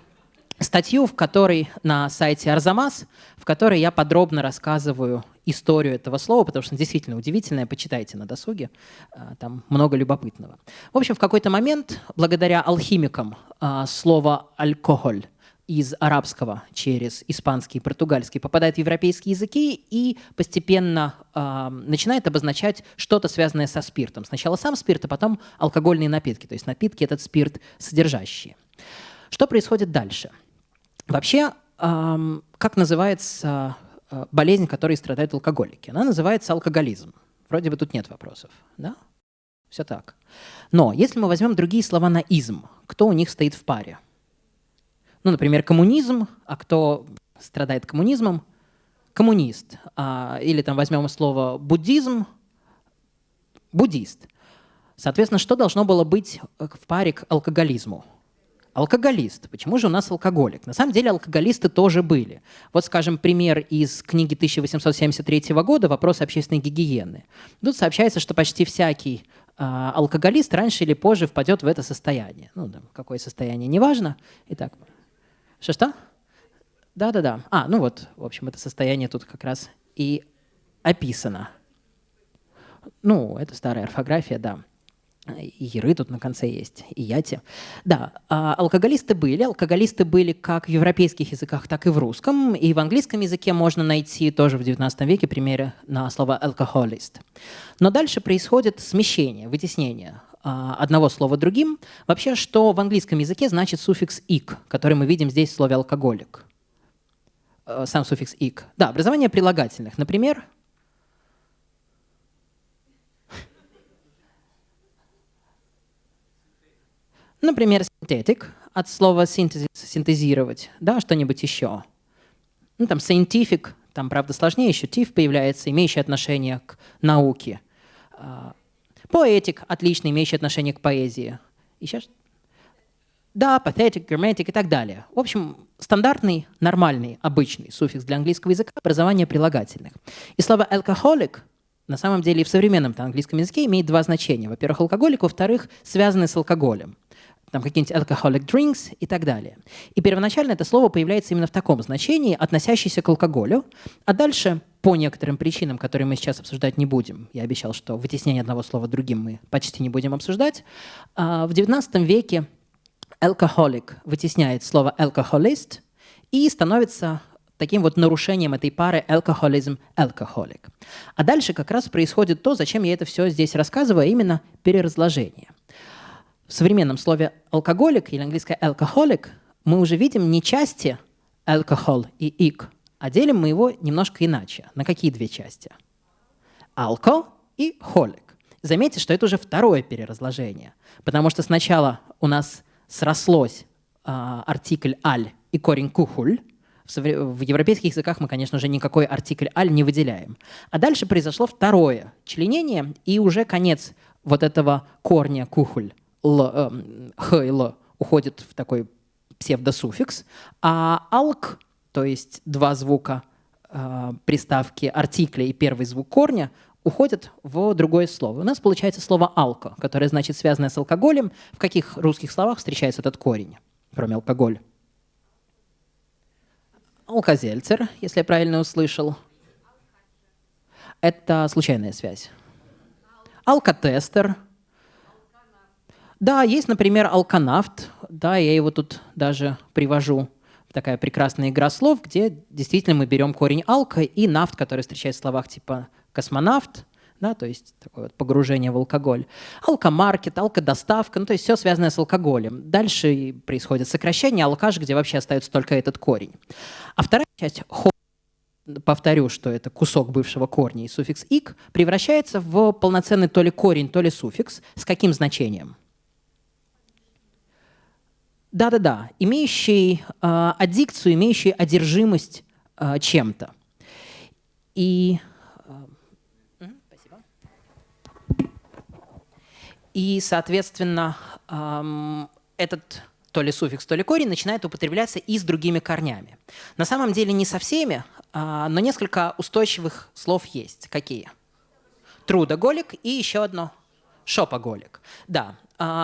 статью, в которой на сайте Арзамас, в которой я подробно рассказываю историю этого слова, потому что действительно удивительное, почитайте на досуге, а, там много любопытного. В общем, в какой-то момент, благодаря алхимикам, а, слово «алкоголь» из арабского через испанский и португальский попадает в европейские языки и постепенно э, начинает обозначать что-то связанное со спиртом. Сначала сам спирт, а потом алкогольные напитки, то есть напитки этот спирт содержащие. Что происходит дальше? Вообще, э, как называется болезнь, которой страдают алкоголики? Она называется алкоголизм. Вроде бы тут нет вопросов, да? Все так. Но если мы возьмем другие слова на «изм», кто у них стоит в паре – ну, например, коммунизм, а кто страдает коммунизмом? Коммунист. А, или там возьмем слово буддизм, буддист. Соответственно, что должно было быть в паре к алкоголизму? Алкоголист. Почему же у нас алкоголик? На самом деле алкоголисты тоже были. Вот, скажем, пример из книги 1873 года «Вопросы общественной гигиены». Тут сообщается, что почти всякий э, алкоголист раньше или позже впадет в это состояние. Ну, да, какое состояние, неважно. Итак, что-что? Да-да-да. А, ну вот, в общем, это состояние тут как раз и описано. Ну, это старая орфография, да. И Яры тут на конце есть, и Яти. Да, а алкоголисты были. Алкоголисты были как в европейских языках, так и в русском. И в английском языке можно найти тоже в XIX веке примеры на слово «alcoholist». Но дальше происходит смещение, вытеснение а, одного слова другим. Вообще, что в английском языке значит суффикс «ик», который мы видим здесь в слове «алкоголик». Э, сам суффикс «ик». Да, образование прилагательных. Например, Например, синтетик от слова синтезис, синтезировать, да, что-нибудь еще. Ну, там scientific, там, правда, сложнее, еще тиф появляется, имеющий отношение к науке. А, Поэтик, отлично, имеющий отношение к поэзии. Еще да, патетик, грамматик и так далее. В общем, стандартный, нормальный, обычный суффикс для английского языка – образование прилагательных. И слово alcoholic на самом деле и в современном английском языке имеет два значения. Во-первых, алкоголик, во-вторых, связанный с алкоголем там какие-нибудь alcoholic drinks и так далее. И первоначально это слово появляется именно в таком значении, относящееся к алкоголю, а дальше по некоторым причинам, которые мы сейчас обсуждать не будем, я обещал, что вытеснение одного слова другим мы почти не будем обсуждать, а в XIX веке alcoholic вытесняет слово alcoholist и становится таким вот нарушением этой пары alcoholism alcoholic. А дальше как раз происходит то, зачем я это все здесь рассказываю, а именно переразложение. В современном слове алкоголик или английское alcoholic мы уже видим не части alcohol и ик, а делим мы его немножко иначе. На какие две части? Alco и holic. Заметьте, что это уже второе переразложение, потому что сначала у нас срослось э, артикль «аль» и корень «кухуль», в европейских языках мы, конечно же, никакой артикль «аль» не выделяем. А дальше произошло второе членение, и уже конец вот этого корня «кухуль» л, э, «х» и «л» уходит в такой псевдосуффикс, а «алк», то есть два звука э, приставки артикля и первый звук корня, уходят в другое слово. У нас получается слово «алко», которое значит связанное с алкоголем. В каких русских словах встречается этот корень, кроме алкоголь? Алкозельцер, если я правильно услышал. Это случайная связь. Алкотестер. Да, есть, например, алканавт. Да, я его тут даже привожу. Такая прекрасная игра слов, где действительно мы берем корень алка и нафт, который встречается в словах типа космонавт, да, то есть такое вот погружение в алкоголь. Алкомаркет, алкодоставка, ну, то есть все связанное с алкоголем. Дальше происходит сокращение алкаш, где вообще остается только этот корень. А вторая часть повторю, что это кусок бывшего корня и суффикс «ик», превращается в полноценный то ли корень, то ли суффикс. С каким значением? Да-да-да, имеющий э, аддикцию, имеющий одержимость э, чем-то. И И, соответственно, этот то ли суффикс, то ли корень начинает употребляться и с другими корнями. На самом деле не со всеми, а, но несколько устойчивых слов есть. Какие? Трудоголик и еще одно – шопоголик. Да,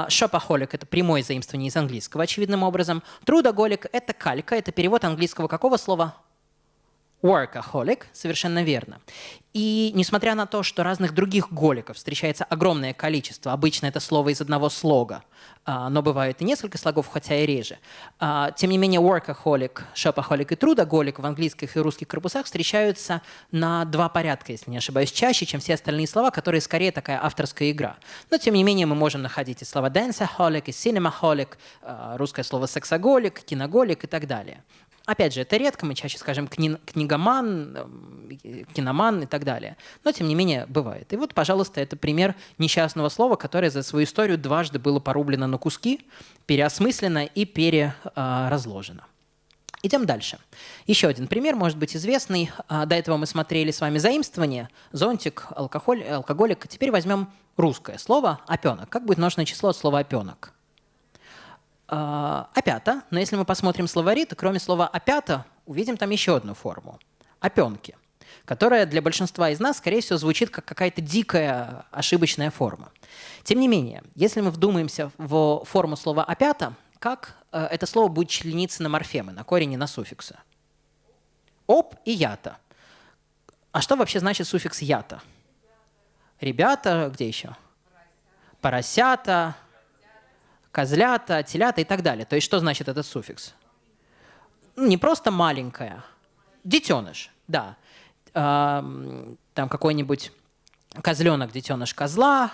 шопоголик – это прямое заимствование из английского, очевидным образом. Трудоголик – это калька, это перевод английского какого слова? Workaholic, совершенно верно. И несмотря на то, что разных других голиков встречается огромное количество, обычно это слово из одного слога, а, но бывает и несколько слогов, хотя и реже, а, тем не менее workaholic, shopaholic и трудоголик в английских и русских корпусах встречаются на два порядка, если не ошибаюсь, чаще, чем все остальные слова, которые скорее такая авторская игра. Но тем не менее мы можем находить и слова danceaholic, и cinemaholic, а, русское слово сексоголик, киноголик и так далее. Опять же, это редко, мы чаще скажем кни книгоман, эм, киноман и так далее. Но, тем не менее, бывает. И вот, пожалуйста, это пример несчастного слова, которое за свою историю дважды было порублено на куски, переосмыслено и переразложено. Идем дальше. Еще один пример, может быть известный. А, до этого мы смотрели с вами заимствование, зонтик, алкоголь, алкоголик. Теперь возьмем русское слово «опенок». Как будет множественное число от слова «опенок»? А, опята, но если мы посмотрим словари, то кроме слова опята увидим там еще одну форму – опенки, которая для большинства из нас, скорее всего, звучит как какая-то дикая ошибочная форма. Тем не менее, если мы вдумаемся в форму слова опята, как э, это слово будет члениться на морфемы, на корень и на суффиксы? Оп и ята. А что вообще значит суффикс ята? Ребята, где еще? Поросята, козлята, телята и так далее. То есть что значит этот суффикс? Ну, не просто маленькая, детеныш, да. Там какой-нибудь козленок, детеныш козла,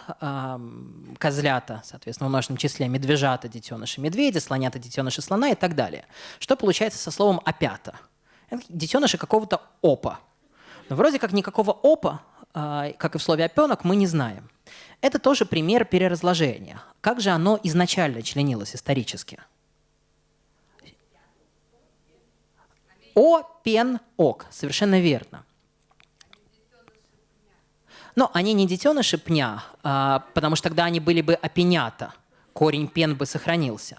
козлята, соответственно, в множественном числе медвежата, детеныши медведя, слонята, детеныши слона и так далее. Что получается со словом «опята»? Детеныши какого-то опа. Но вроде как никакого опа, а, как и в слове «опенок», мы не знаем. Это тоже пример переразложения. Как же оно изначально членилось исторически? О, пен, ок. Совершенно верно. Но они не детеныши пня, а, потому что тогда они были бы опенята. Корень пен бы сохранился.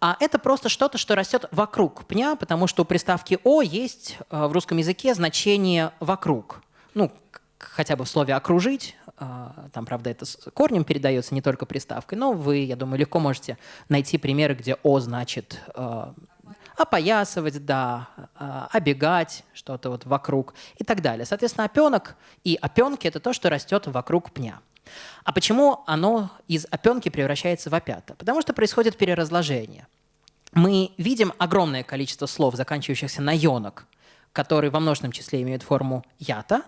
А это просто что-то, что растет вокруг пня, потому что у приставки «о» есть а, в русском языке значение «вокруг». Ну, хотя бы в слове «окружить», там, правда, это с корнем передается, не только приставкой, но вы, я думаю, легко можете найти примеры, где «о» значит а, опоясывать, да, а, обегать, что-то вот вокруг и так далее. Соответственно, опенок и опенки – это то, что растет вокруг пня. А почему оно из опенки превращается в опята? Потому что происходит переразложение. Мы видим огромное количество слов, заканчивающихся на «йонок», которые во множественном числе имеют форму «ята»,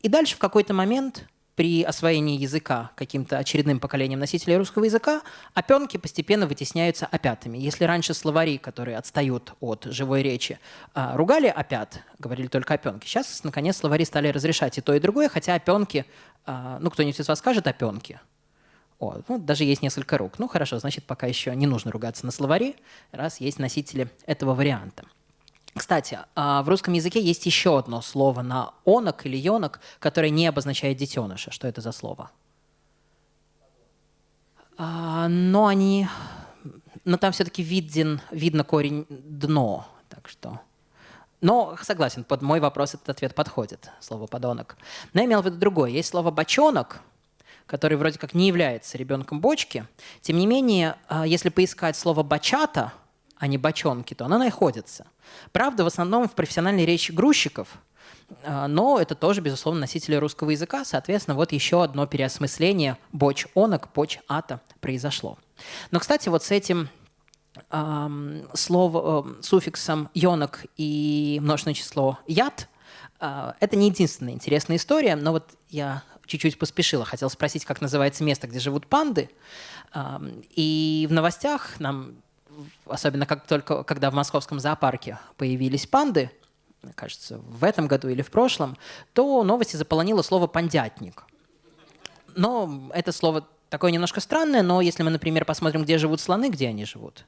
и дальше в какой-то момент при освоении языка каким-то очередным поколением носителей русского языка опенки постепенно вытесняются опятами. Если раньше словари, которые отстают от живой речи, а, ругали опят, говорили только опенки, сейчас, наконец, словари стали разрешать и то, и другое, хотя опенки, а, ну, кто-нибудь из вас скажет опенки? О, ну, даже есть несколько рук. Ну, хорошо, значит, пока еще не нужно ругаться на словари, раз есть носители этого варианта. Кстати, а, в русском языке есть еще одно слово на онок или йонок, которое не обозначает детеныша. Что это за слово? А, но они... Но там все-таки виден, видно корень «дно». Так что... Но согласен, под мой вопрос этот ответ подходит, слово «подонок». Но я имел в виду другое. Есть слово «бочонок», который вроде как не является ребенком бочки. Тем не менее, а, если поискать слово «бачата», а не бочонки, то она находится. Правда, в основном в профессиональной речи грузчиков, а, но это тоже, безусловно, носители русского языка. Соответственно, вот еще одно переосмысление боч-онок, поч-ата произошло. Но, кстати, вот с этим эм, словом, э, суффиксом «йонок» и множественное число «ят» э, это не единственная интересная история, но вот я чуть-чуть поспешила. Хотела спросить, как называется место, где живут панды. И в новостях нам особенно как только, когда в московском зоопарке появились панды, кажется, в этом году или в прошлом, то новости заполонило слово «пандятник». Но это слово такое немножко странное, но если мы, например, посмотрим, где живут слоны, где они живут?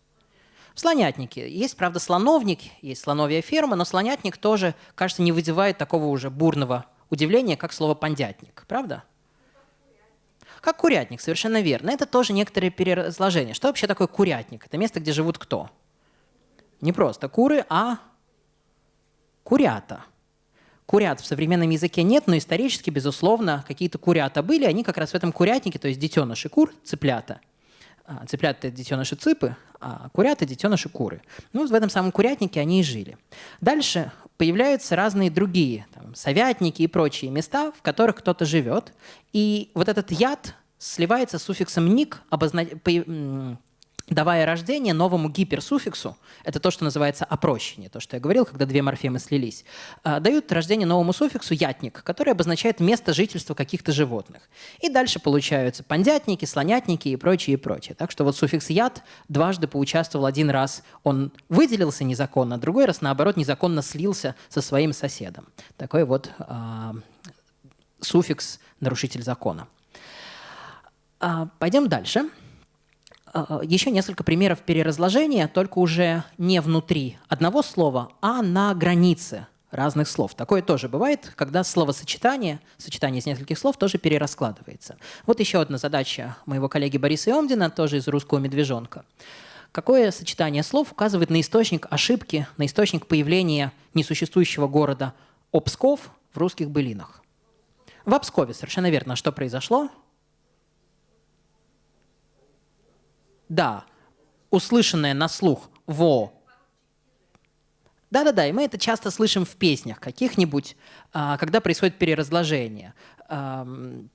В слонятнике. Есть, правда, слоновник, есть слоновья ферма, но слонятник тоже, кажется, не вызывает такого уже бурного удивления, как слово «пандятник». Правда? Как курятник, совершенно верно. Это тоже некоторые переразложения. Что вообще такое курятник? Это место, где живут кто? Не просто куры, а курята. Курят в современном языке нет, но исторически, безусловно, какие-то курята были. Они как раз в этом курятнике, то есть детеныши кур, цыплята. А, цыплята – это детеныши цыпы, курята – детеныши куры. Ну, в этом самом курятнике они и жили. Дальше появляются разные другие, там, совятники и прочие места, в которых кто-то живет. И вот этот яд сливается с суффиксом «ник», обозна давая рождение новому гиперсуффиксу, это то, что называется опрощение, то, что я говорил, когда две морфемы слились, а, дают рождение новому суффиксу «ятник», который обозначает место жительства каких-то животных. И дальше получаются пандятники, слонятники и прочее, и прочее. Так что вот суффикс «ят» дважды поучаствовал один раз, он выделился незаконно, а другой раз, наоборот, незаконно слился со своим соседом. Такой вот э, суффикс «нарушитель закона». А, пойдем дальше. А, еще несколько примеров переразложения, только уже не внутри одного слова, а на границе разных слов. Такое тоже бывает, когда словосочетание, сочетание из нескольких слов тоже перераскладывается. Вот еще одна задача моего коллеги Бориса Иомдина, тоже из «Русского медвежонка». Какое сочетание слов указывает на источник ошибки, на источник появления несуществующего города Обсков в русских былинах? В Обскове, совершенно верно. Что произошло? Да, услышанное на слух «во». Да-да-да, и мы это часто слышим в песнях каких-нибудь, а, когда происходит переразложение. Да-да-да,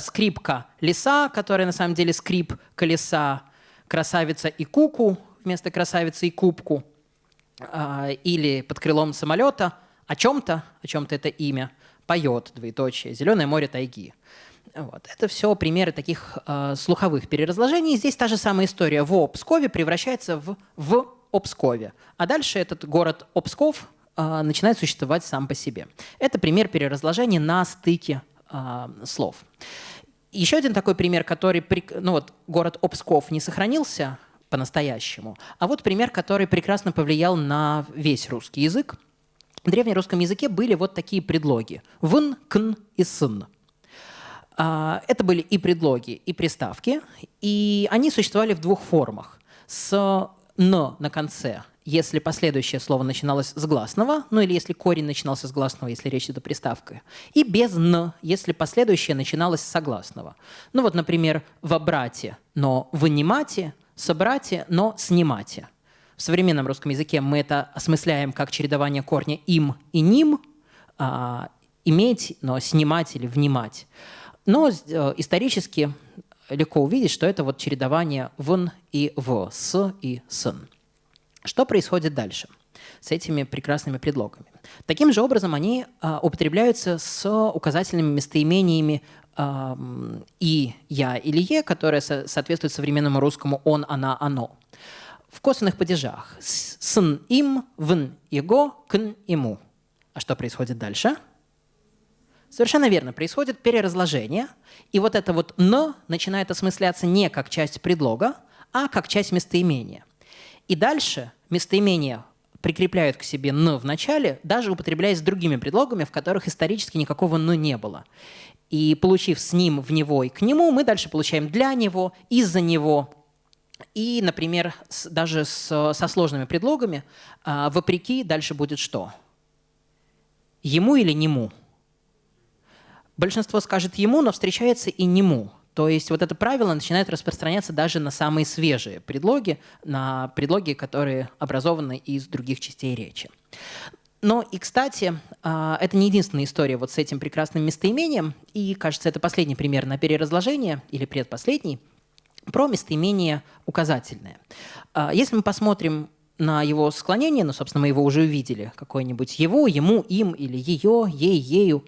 скрипка леса, которая на самом деле скрип колеса, красавица и куку вместо красавицы и кубку, а, или под крылом самолета о чем-то, о чем-то это имя, поет, двоеточие, «Зеленое море тайги». Вот. Это все примеры таких э, слуховых переразложений. Здесь та же самая история. В Пскове превращается в в Обскове. А дальше этот город Обсков э, начинает существовать сам по себе. Это пример переразложения на стыке э, слов. Еще один такой пример, который, ну вот, город Обсков не сохранился по-настоящему, а вот пример, который прекрасно повлиял на весь русский язык. В древнерусском языке были вот такие предлоги – вн, кн и сын. А, это были и предлоги, и приставки, и они существовали в двух формах. С «н» на конце, если последующее слово начиналось с гласного, ну или если корень начинался с гласного, если речь идет о приставке, и без «н», если последующее начиналось с согласного. Ну вот, например, в обрате, но «вынимате», «собрате», но «снимате». В современном русском языке мы это осмысляем как чередование корня «им» и «ним», а, «иметь», но «снимать» или «внимать». Но э, исторически легко увидеть, что это вот чередование «вн» и «в», «с» и «сын». Что происходит дальше с этими прекрасными предлогами? Таким же образом они а, употребляются с указательными местоимениями «и», «я» или «е», которые со соответствуют современному русскому «он», «она», «оно». В косвенных падежах «сын», «им», «вн», «его», «кн», «ему». А что происходит дальше? Совершенно верно, происходит переразложение, и вот это вот «н» начинает осмысляться не как часть предлога, а как часть местоимения. И дальше местоимение прикрепляют к себе «н» в начале, даже употребляясь с другими предлогами, в которых исторически никакого «н» не было. И получив с ним, в него и к нему, мы дальше получаем «для него», «из-за него», и, например, с, даже с, со сложными предлогами, а, вопреки дальше будет что? Ему или нему? Большинство скажет ему, но встречается и нему. То есть вот это правило начинает распространяться даже на самые свежие предлоги, на предлоги, которые образованы из других частей речи. Но и, кстати, а, это не единственная история вот с этим прекрасным местоимением, и, кажется, это последний пример на переразложение, или предпоследний, про местоимение указательное. А, если мы посмотрим на его склонение, ну, собственно, мы его уже увидели, какое-нибудь его, ему, им или ее, ей, ею,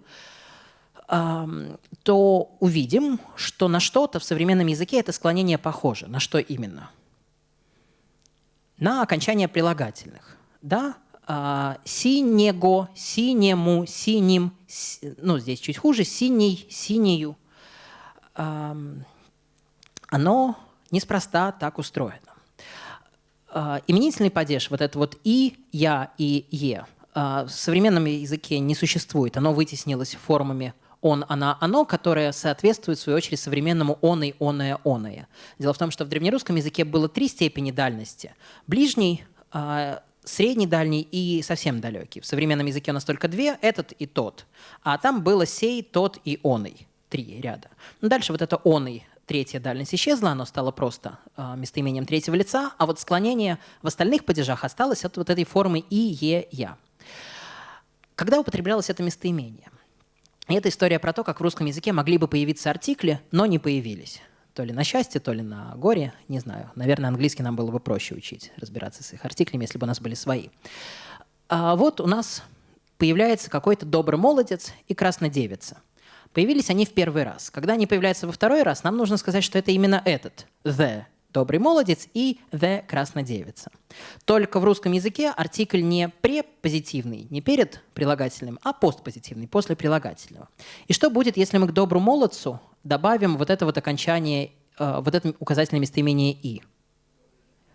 то увидим, что на что-то в современном языке это склонение похоже. На что именно? На окончание прилагательных. Да? А, синего, синему, синим, ну, здесь чуть хуже, синий, синею. Оно неспроста так устроено. А, именительный падеж, вот это вот «и», «я» и «е», а, в современном языке не существует. Оно вытеснилось формами он, она, оно, которое соответствует, в свою очередь, современному он и оное, оное. Дело в том, что в древнерусском языке было три степени дальности. Ближний, а, средний, дальний и совсем далекий. В современном языке у нас только две, этот и тот. А там было сей, тот и оный. Три ряда. Ну, дальше вот это оный, третья дальность исчезла, оно стало просто э, местоимением третьего лица, а вот склонение в остальных падежах осталось от вот этой формы и, е, я. Когда употреблялось это местоимение? Это история про то, как в русском языке могли бы появиться артикли, но не появились. То ли на счастье, то ли на горе, не знаю. Наверное, английский нам было бы проще учить, разбираться с их артиклями, если бы у нас были свои. А вот у нас появляется какой-то добрый молодец и краснодевица. Появились они в первый раз. Когда они появляются во второй раз, нам нужно сказать, что это именно этот «the», добрый молодец и the краснодевица. Только в русском языке артикль не препозитивный, не перед прилагательным, а постпозитивный, после прилагательного. И что будет, если мы к доброму молодцу добавим вот это вот окончание, э, вот это указательное местоимение «и»?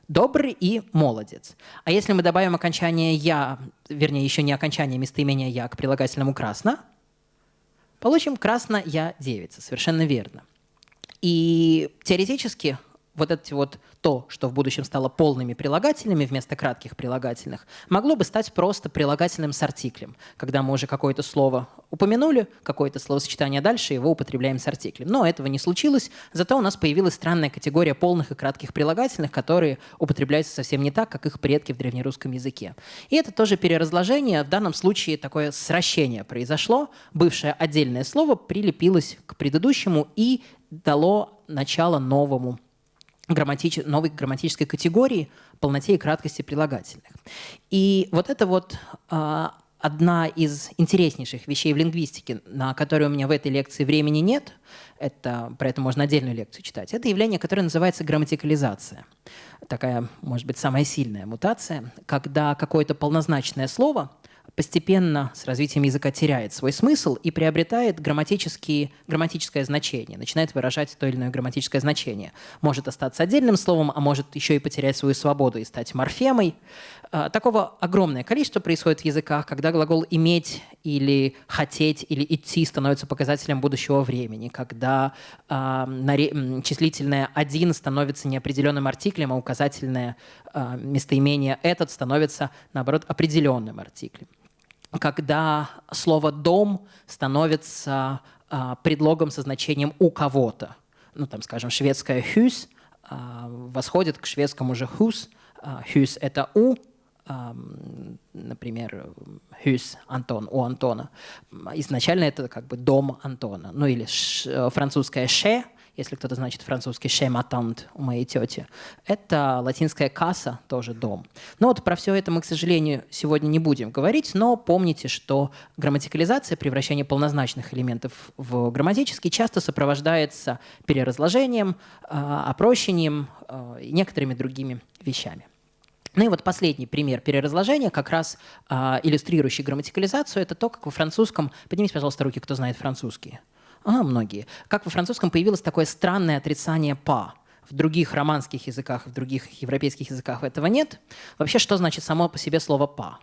Добрый и молодец. А если мы добавим окончание «я», вернее, еще не окончание местоимения «я» к прилагательному «красно», получим «красно-я девица». Совершенно верно. И теоретически вот это вот то, что в будущем стало полными прилагательными вместо кратких прилагательных, могло бы стать просто прилагательным с артиклем, когда мы уже какое-то слово упомянули, какое-то словосочетание дальше, его употребляем с артиклем. Но этого не случилось, зато у нас появилась странная категория полных и кратких прилагательных, которые употребляются совсем не так, как их предки в древнерусском языке. И это тоже переразложение, в данном случае такое сращение произошло, бывшее отдельное слово прилепилось к предыдущему и дало начало новому грамматич... новой грамматической категории полноте и краткости прилагательных. И вот это вот э, одна из интереснейших вещей в лингвистике, на которую у меня в этой лекции времени нет, это, про это можно отдельную лекцию читать, это явление, которое называется грамматикализация. Такая, может быть, самая сильная мутация, когда какое-то полнозначное слово – постепенно с развитием языка теряет свой смысл и приобретает грамматические, грамматическое значение, начинает выражать то или иное грамматическое значение. Может остаться отдельным словом, а может еще и потерять свою свободу и стать морфемой. А, такого огромное количество происходит в языках, когда глагол «иметь» или «хотеть» или «идти» становится показателем будущего времени, когда э, числительное «один» становится неопределенным артиклем, а указательное э, местоимение «этот» становится, наоборот, определенным артиклем когда слово «дом» становится а, предлогом со значением «у кого-то». Ну, там, скажем, шведское «hus» восходит к шведскому же «hus». «hus» — это «у», например, Хюс Антон, у Антона. Изначально это как бы дом Антона. Ну или ш, французское «ше», если кто-то значит французский «ше матант» у моей тети. Это латинская «касса», тоже дом. Но вот про все это мы, к сожалению, сегодня не будем говорить, но помните, что грамматикализация, превращение полнозначных элементов в грамматические, часто сопровождается переразложением, а, опрощением а, и некоторыми другими вещами. Ну и вот последний пример переразложения, как раз э, иллюстрирующий грамматикализацию, это то, как во французском... Поднимите, пожалуйста, руки, кто знает французский. А, многие. Как во французском появилось такое странное отрицание «па». В других романских языках, в других европейских языках этого нет. Вообще, что значит само по себе слово «па»?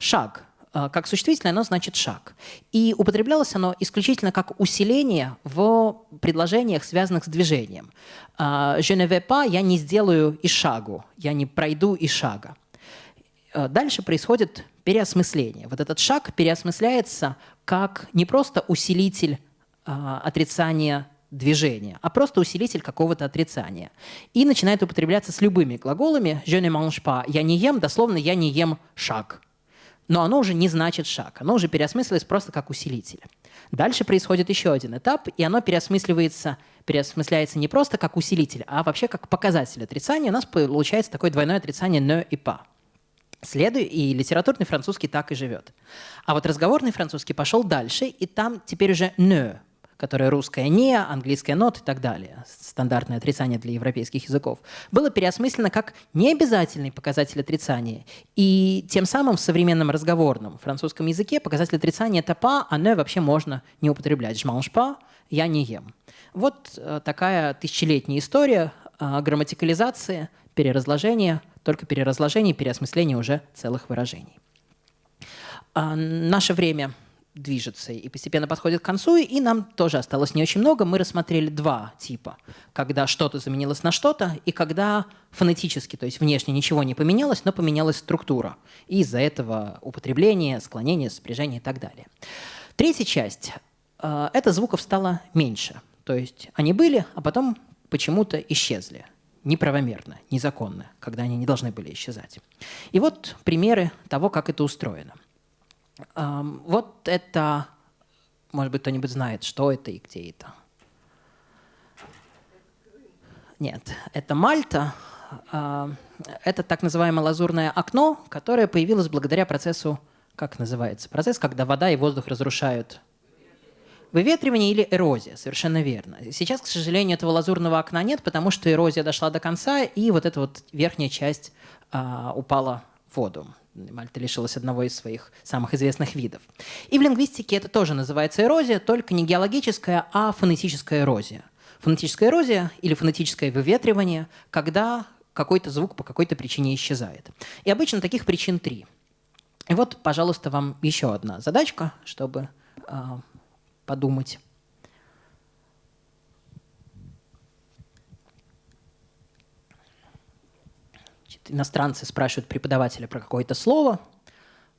Шаг. А, как существительное, оно значит «шаг». И употреблялось оно исключительно как усиление в предложениях, связанных с движением. А, «Je ne vais pas» – «я не сделаю и шагу», «я не пройду и шага». А, дальше происходит переосмысление. Вот этот шаг переосмысляется как не просто усилитель отрицания движения, а просто усилитель какого-то отрицания. И начинает употребляться с любыми глаголами «je ne mange pas» – «я не ем», дословно «я не ем шаг» но оно уже не значит шаг, оно уже переосмыслилось просто как усилитель. Дальше происходит еще один этап, и оно переосмысливается, переосмысляется не просто как усилитель, а вообще как показатель отрицания. У нас получается такое двойное отрицание «ne» и «pas». Следуй, и литературный французский так и живет. А вот разговорный французский пошел дальше, и там теперь уже «ne» которое русское «не», английское «not» и так далее, стандартное отрицание для европейских языков, было переосмыслено как необязательный показатель отрицания. И тем самым в современном разговорном французском языке показатель отрицания – это «па», «не» вообще можно не употреблять. «Je mange pas» – «я не ем». Вот э, такая тысячелетняя история э, грамматикализации, переразложения, только переразложение и переосмысление уже целых выражений. А, наше время – движется и постепенно подходит к концу, и нам тоже осталось не очень много. Мы рассмотрели два типа. Когда что-то заменилось на что-то, и когда фонетически, то есть внешне ничего не поменялось, но поменялась структура. И из-за этого употребление, склонение, сопряжение и так далее. Третья часть э, – это звуков стало меньше. То есть они были, а потом почему-то исчезли неправомерно, незаконно, когда они не должны были исчезать. И вот примеры того, как это устроено – вот это, может быть, кто-нибудь знает, что это и где это. Нет, это Мальта. Это так называемое лазурное окно, которое появилось благодаря процессу, как называется, процесс, когда вода и воздух разрушают Выветривание или эрозия, совершенно верно. Сейчас, к сожалению, этого лазурного окна нет, потому что эрозия дошла до конца, и вот эта вот верхняя часть а, упала в воду. Мальта лишилась одного из своих самых известных видов. И в лингвистике это тоже называется эрозия, только не геологическая, а фонетическая эрозия. Фонетическая эрозия или фонетическое выветривание, когда какой-то звук по какой-то причине исчезает. И обычно таких причин три. И вот, пожалуйста, вам еще одна задачка, чтобы э, подумать. Иностранцы спрашивают преподавателя про какое-то слово,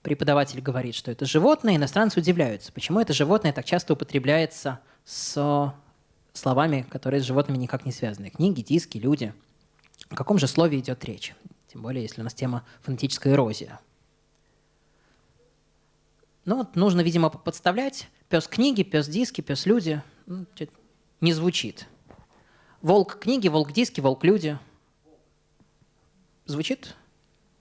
преподаватель говорит, что это животное, иностранцы удивляются, почему это животное так часто употребляется с словами, которые с животными никак не связаны. Книги, диски, люди. О каком же слове идет речь? Тем более, если у нас тема фонетическая эрозия. Ну вот нужно, видимо, подставлять. Пес книги, пес диски, пес люди. Ну, не звучит. Волк книги, волк диски, волк люди – Звучит?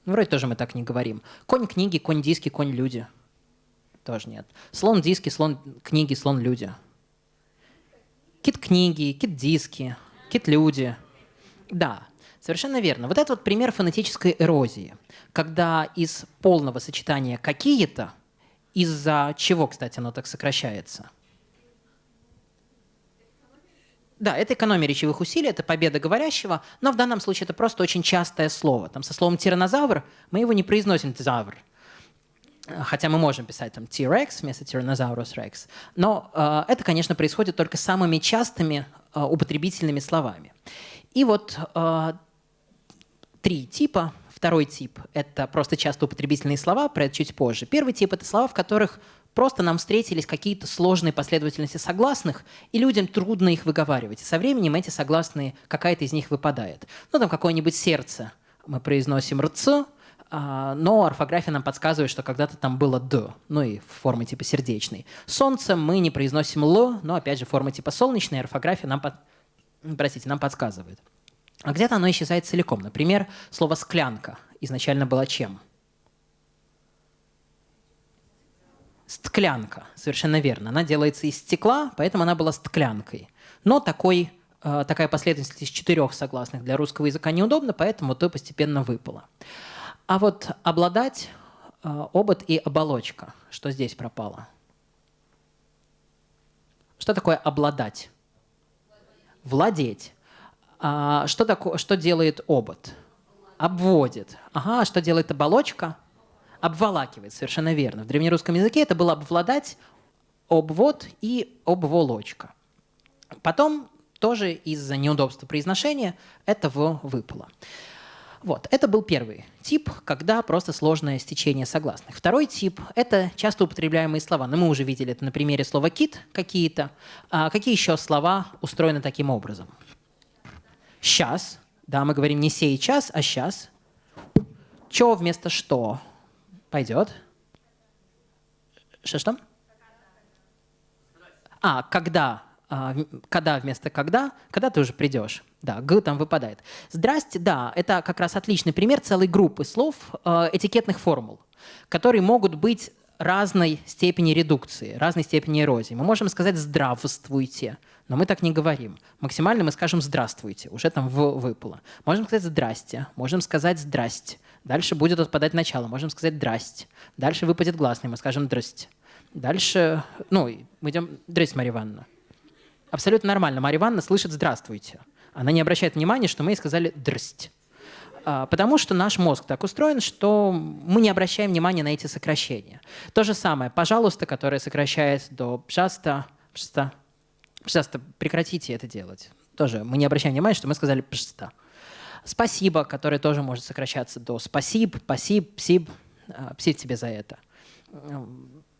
Ну, вроде тоже мы так не говорим. Конь книги, конь диски, конь люди. Тоже нет. Слон диски, слон книги, слон люди. Кит книги, кит диски, кит люди. Да, совершенно верно. Вот это вот пример фонетической эрозии, когда из полного сочетания какие-то, из-за чего, кстати, оно так сокращается – да, это экономия речевых усилий, это победа говорящего, но в данном случае это просто очень частое слово. Там со словом тиранозавр мы его не произносим тизавр, хотя мы можем писать там T-Rex вместо Tyrannosaurus Rex. Но э, это, конечно, происходит только самыми частыми э, употребительными словами. И вот э, три типа. Второй тип – это просто часто употребительные слова, про это чуть позже. Первый тип – это слова, в которых Просто нам встретились какие-то сложные последовательности согласных, и людям трудно их выговаривать. И со временем эти согласные, какая-то из них выпадает. Ну, там какое-нибудь сердце мы произносим «рц», а, но орфография нам подсказывает, что когда-то там было «д», ну и в форме типа сердечной. Солнце мы не произносим «л», но опять же форма типа солнечной, орфография нам, под... простите, нам подсказывает. А где-то оно исчезает целиком. Например, слово «склянка» изначально было чем? Стклянка, совершенно верно. Она делается из стекла, поэтому она была стклянкой. Но такой, э, такая последовательность из четырех согласных для русского языка неудобна, поэтому то постепенно выпало. А вот обладать, э, обод и оболочка, что здесь пропало? Что такое обладать? Владеть. А что, такое, что делает обод? Обводит. Ага, а что делает оболочка? Обволакивает, совершенно верно. В древнерусском языке это было обвладать, обвод и обволочка. Потом тоже из-за неудобства произношения этого выпало. Вот, это был первый тип, когда просто сложное стечение согласных. Второй тип – это часто употребляемые слова. Но мы уже видели это на примере слова «кит» какие-то. А какие еще слова устроены таким образом? Сейчас. Да, мы говорим не сейчас, а сейчас. Чё вместо что? Пойдет. Что-что? А, когда. А, когда вместо когда. Когда ты уже придешь. Да, г там выпадает. Здрасте, да, это как раз отличный пример целой группы слов, э, этикетных формул, которые могут быть разной степени редукции, разной степени эрозии. Мы можем сказать «здравствуйте», но мы так не говорим. Максимально мы скажем «здравствуйте», уже там в выпало. Можем сказать «здрасте», можем сказать «здрасте». Дальше будет отпадать начало, можем сказать «здрасте». Дальше выпадет гласный, мы скажем «драсте». Дальше, ну, мы идем «здрасте, Марья Ивановна». Абсолютно нормально. Марья Ивановна слышит «здравствуйте». Она не обращает внимания, что мы ей сказали «дрсть». А, потому что наш мозг так устроен, что мы не обращаем внимания на эти сокращения. То же самое «пожалуйста», которое сокращает до «пожалуйста», «пожалуйста», «пожалуйста», прекратите это делать. Тоже мы не обращаем внимания, что мы сказали «пожалуйста». «Спасибо», которое тоже может сокращаться до «спасибо», «пасиб», «псиб», «псиб тебе за это».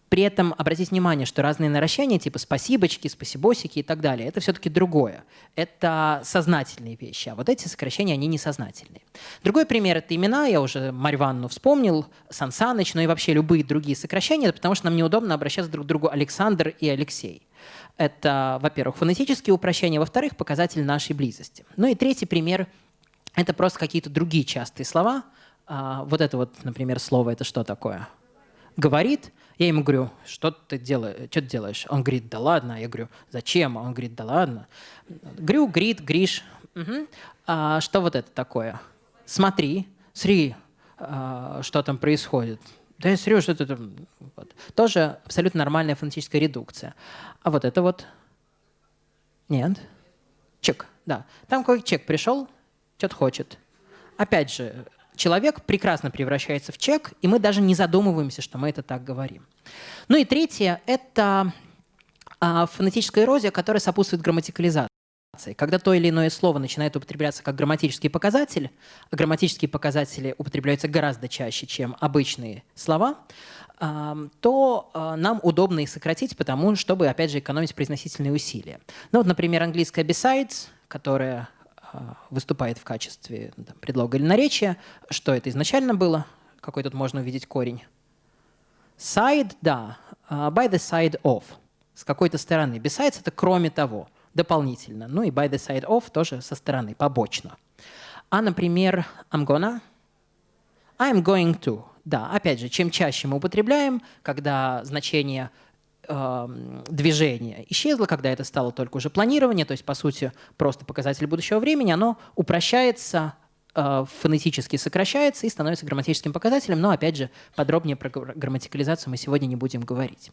При этом обратите внимание, что разные наращения, типа спасибочки, спасибосики и так далее, это все-таки другое. Это сознательные вещи, а вот эти сокращения, они несознательные. Другой пример – это имена, я уже Марьванну вспомнил, Сан Саныч, но и вообще любые другие сокращения, потому что нам неудобно обращаться друг к другу Александр и Алексей. Это, во-первых, фонетические упрощения, во-вторых, показатель нашей близости. Ну и третий пример – это просто какие-то другие частые слова. А, вот это вот, например, слово – это что такое? Говорит – я ему говорю, что ты делаешь, что ты делаешь? Он говорит, да ладно. Я говорю, зачем? Он говорит, да ладно. Говорю, Грит, Гриш, угу. а что вот это такое? Смотри, смотри, а, что там происходит. Да я смотрю, что это вот. тоже абсолютно нормальная фонетическая редукция. А вот это вот нет. Чек, да. Там какой чек пришел, что-то хочет. Опять же, человек прекрасно превращается в чек, и мы даже не задумываемся, что мы это так говорим. Ну и третье – это а, фонетическая эрозия, которая сопутствует грамматикализации. Когда то или иное слово начинает употребляться как грамматический показатель, а грамматические показатели употребляются гораздо чаще, чем обычные слова, то а, нам удобно их сократить, потому чтобы, опять же, экономить произносительные усилия. Ну вот, например, английская besides, которая а, выступает в качестве там, предлога или наречия. Что это изначально было? Какой тут можно увидеть корень? Side, да. Uh, by the side of. С какой-то стороны. Besides – это кроме того, дополнительно. Ну и by the side of тоже со стороны, побочно. А, например, I'm gonna, I'm going to. Да, опять же, чем чаще мы употребляем, когда значение движение исчезло, когда это стало только уже планирование, то есть, по сути, просто показатель будущего времени, оно упрощается, э, фонетически сокращается и становится грамматическим показателем, но, опять же, подробнее про грамматикализацию мы сегодня не будем говорить.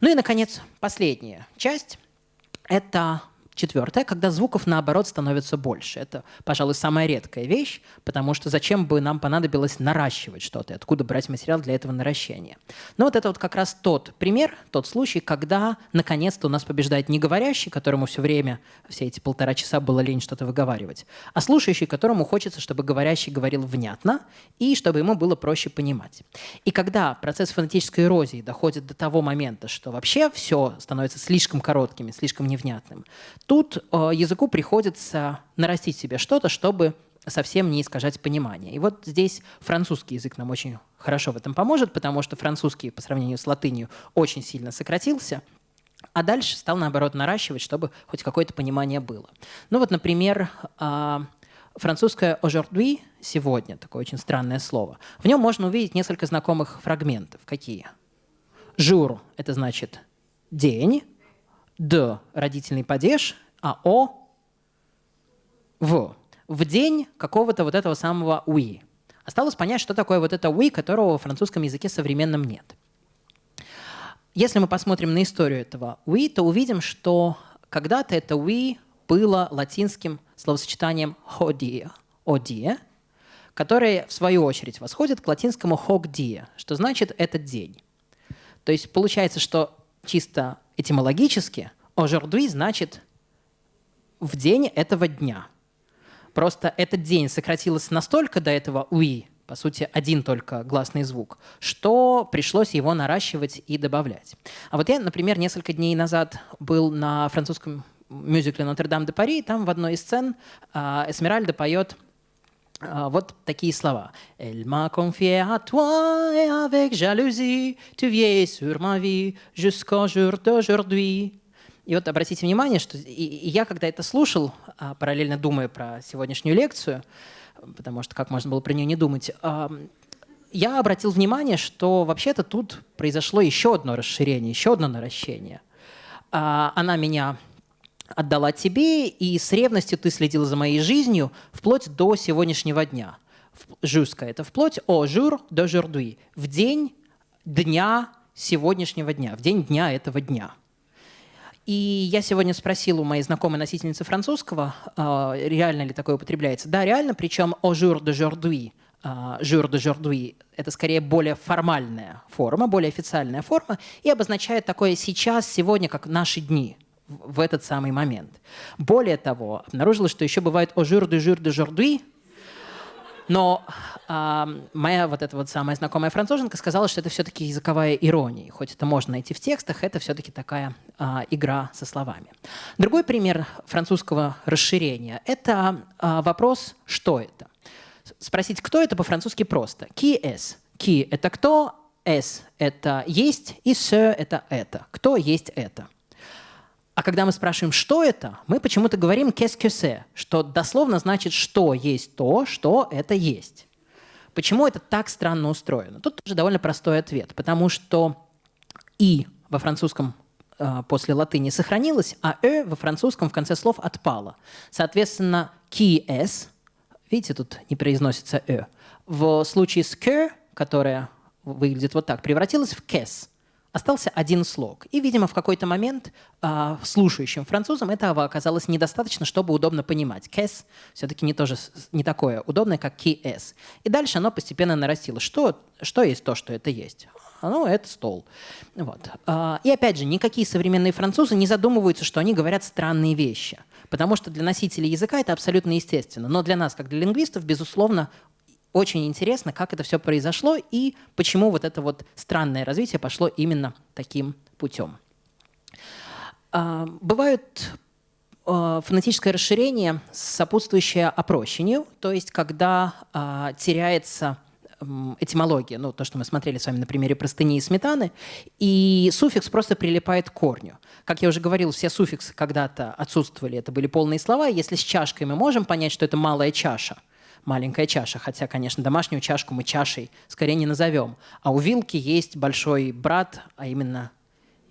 Ну и, наконец, последняя часть – это Четвертое, когда звуков наоборот становится больше. Это, пожалуй, самая редкая вещь, потому что зачем бы нам понадобилось наращивать что-то, откуда брать материал для этого наращения. Но вот это вот как раз тот пример, тот случай, когда наконец-то у нас побеждает не говорящий, которому все время, все эти полтора часа было лень что-то выговаривать, а слушающий, которому хочется, чтобы говорящий говорил внятно и чтобы ему было проще понимать. И когда процесс фонетической эрозии доходит до того момента, что вообще все становится слишком коротким, слишком невнятным, Тут э, языку приходится нарастить себе что-то, чтобы совсем не искажать понимание. И вот здесь французский язык нам очень хорошо в этом поможет, потому что французский по сравнению с латынью очень сильно сократился, а дальше стал, наоборот, наращивать, чтобы хоть какое-то понимание было. Ну вот, например, а, французское «aujourd'hui» — «сегодня», такое очень странное слово. В нем можно увидеть несколько знакомых фрагментов. Какие? «Jour» — это значит «день», «de» — родительный падеж, а «о» — «в» в день какого-то вот этого самого «oui». Осталось понять, что такое вот это «oui», которого в французском языке современном нет. Если мы посмотрим на историю этого «oui», то увидим, что когда-то это «oui» было латинским словосочетанием «hodie», «odie», которое, в свою очередь, восходит к латинскому «hoc die», что значит «этот день». То есть получается, что чисто этимологически «aujourd'hui» значит «в день этого дня». Просто этот день сократилось настолько до этого «уи», по сути, один только гласный звук, что пришлось его наращивать и добавлять. А вот я, например, несколько дней назад был на французском мюзикле «Нотр-Дам де Пари», там в одной из сцен э, Эсмеральда поет вот такие слова. «Elle m'a confié à toi et avec jalousie, tu vieilles sur ma vie jusqu'au jour d'aujourd'hui». И вот обратите внимание, что и, и я, когда это слушал, а, параллельно думая про сегодняшнюю лекцию, потому что как можно было про нее не думать, я обратил внимание, что вообще-то тут произошло еще одно расширение, еще одно наращение. А, она меня отдала тебе, и с ревностью ты следил за моей жизнью вплоть до сегодняшнего дня. Жюска – это вплоть о жур до журдуи, в день дня сегодняшнего дня, в день дня этого дня – и я сегодня спросил у моей знакомой носительницы французского, а, реально ли такое употребляется. Да, реально, причем «au jour d'aujourd'hui», «jour d'aujourd'hui» — это скорее более формальная форма, более официальная форма, и обозначает такое «сейчас», «сегодня», как «наши дни» в этот самый момент. Более того, обнаружилось, что еще бывает «au jour de jour d'aujourd'hui», но а, моя вот эта вот самая знакомая француженка сказала, что это все-таки языковая ирония. Хоть это можно найти в текстах, это все-таки такая а, игра со словами. Другой пример французского расширения – это а, вопрос «что это?». Спросить «кто это?» по-французски просто. «Qui est?» «Qui» – это «кто», «es» – это «есть», и «ce» – это «это». «Кто есть это?» А когда мы спрашиваем, что это, мы почему-то говорим «qu'est-ce que c'est», что дословно значит «что есть то, что это есть». Почему это так странно устроено? Тут тоже довольно простой ответ, потому что «и» во французском э, после латыни сохранилось, а «э» во французском в конце слов отпало. Соответственно, «qui est», видите, тут не произносится «э», в случае с «que», которая выглядит вот так, превратилась в «qu'est», остался один слог. И, видимо, в какой-то момент э, слушающим французам этого оказалось недостаточно, чтобы удобно понимать. Кэс все-таки не, тоже, не такое удобное, как КС. И дальше оно постепенно нарастило. Что, что есть то, что это есть? Ну, это стол. Вот. А, и опять же, никакие современные французы не задумываются, что они говорят странные вещи. Потому что для носителей языка это абсолютно естественно. Но для нас, как для лингвистов, безусловно, очень интересно, как это все произошло и почему вот это вот странное развитие пошло именно таким путем. А, бывают а, фонетическое расширение, сопутствующее опрощению, то есть когда а, теряется этимология, ну, то, что мы смотрели с вами на примере простыни и сметаны, и суффикс просто прилипает к корню. Как я уже говорил, все суффиксы когда-то отсутствовали, это были полные слова. Если с чашкой мы можем понять, что это малая чаша – маленькая чаша. Хотя, конечно, домашнюю чашку мы чашей скорее не назовем. А у вилки есть большой брат, а именно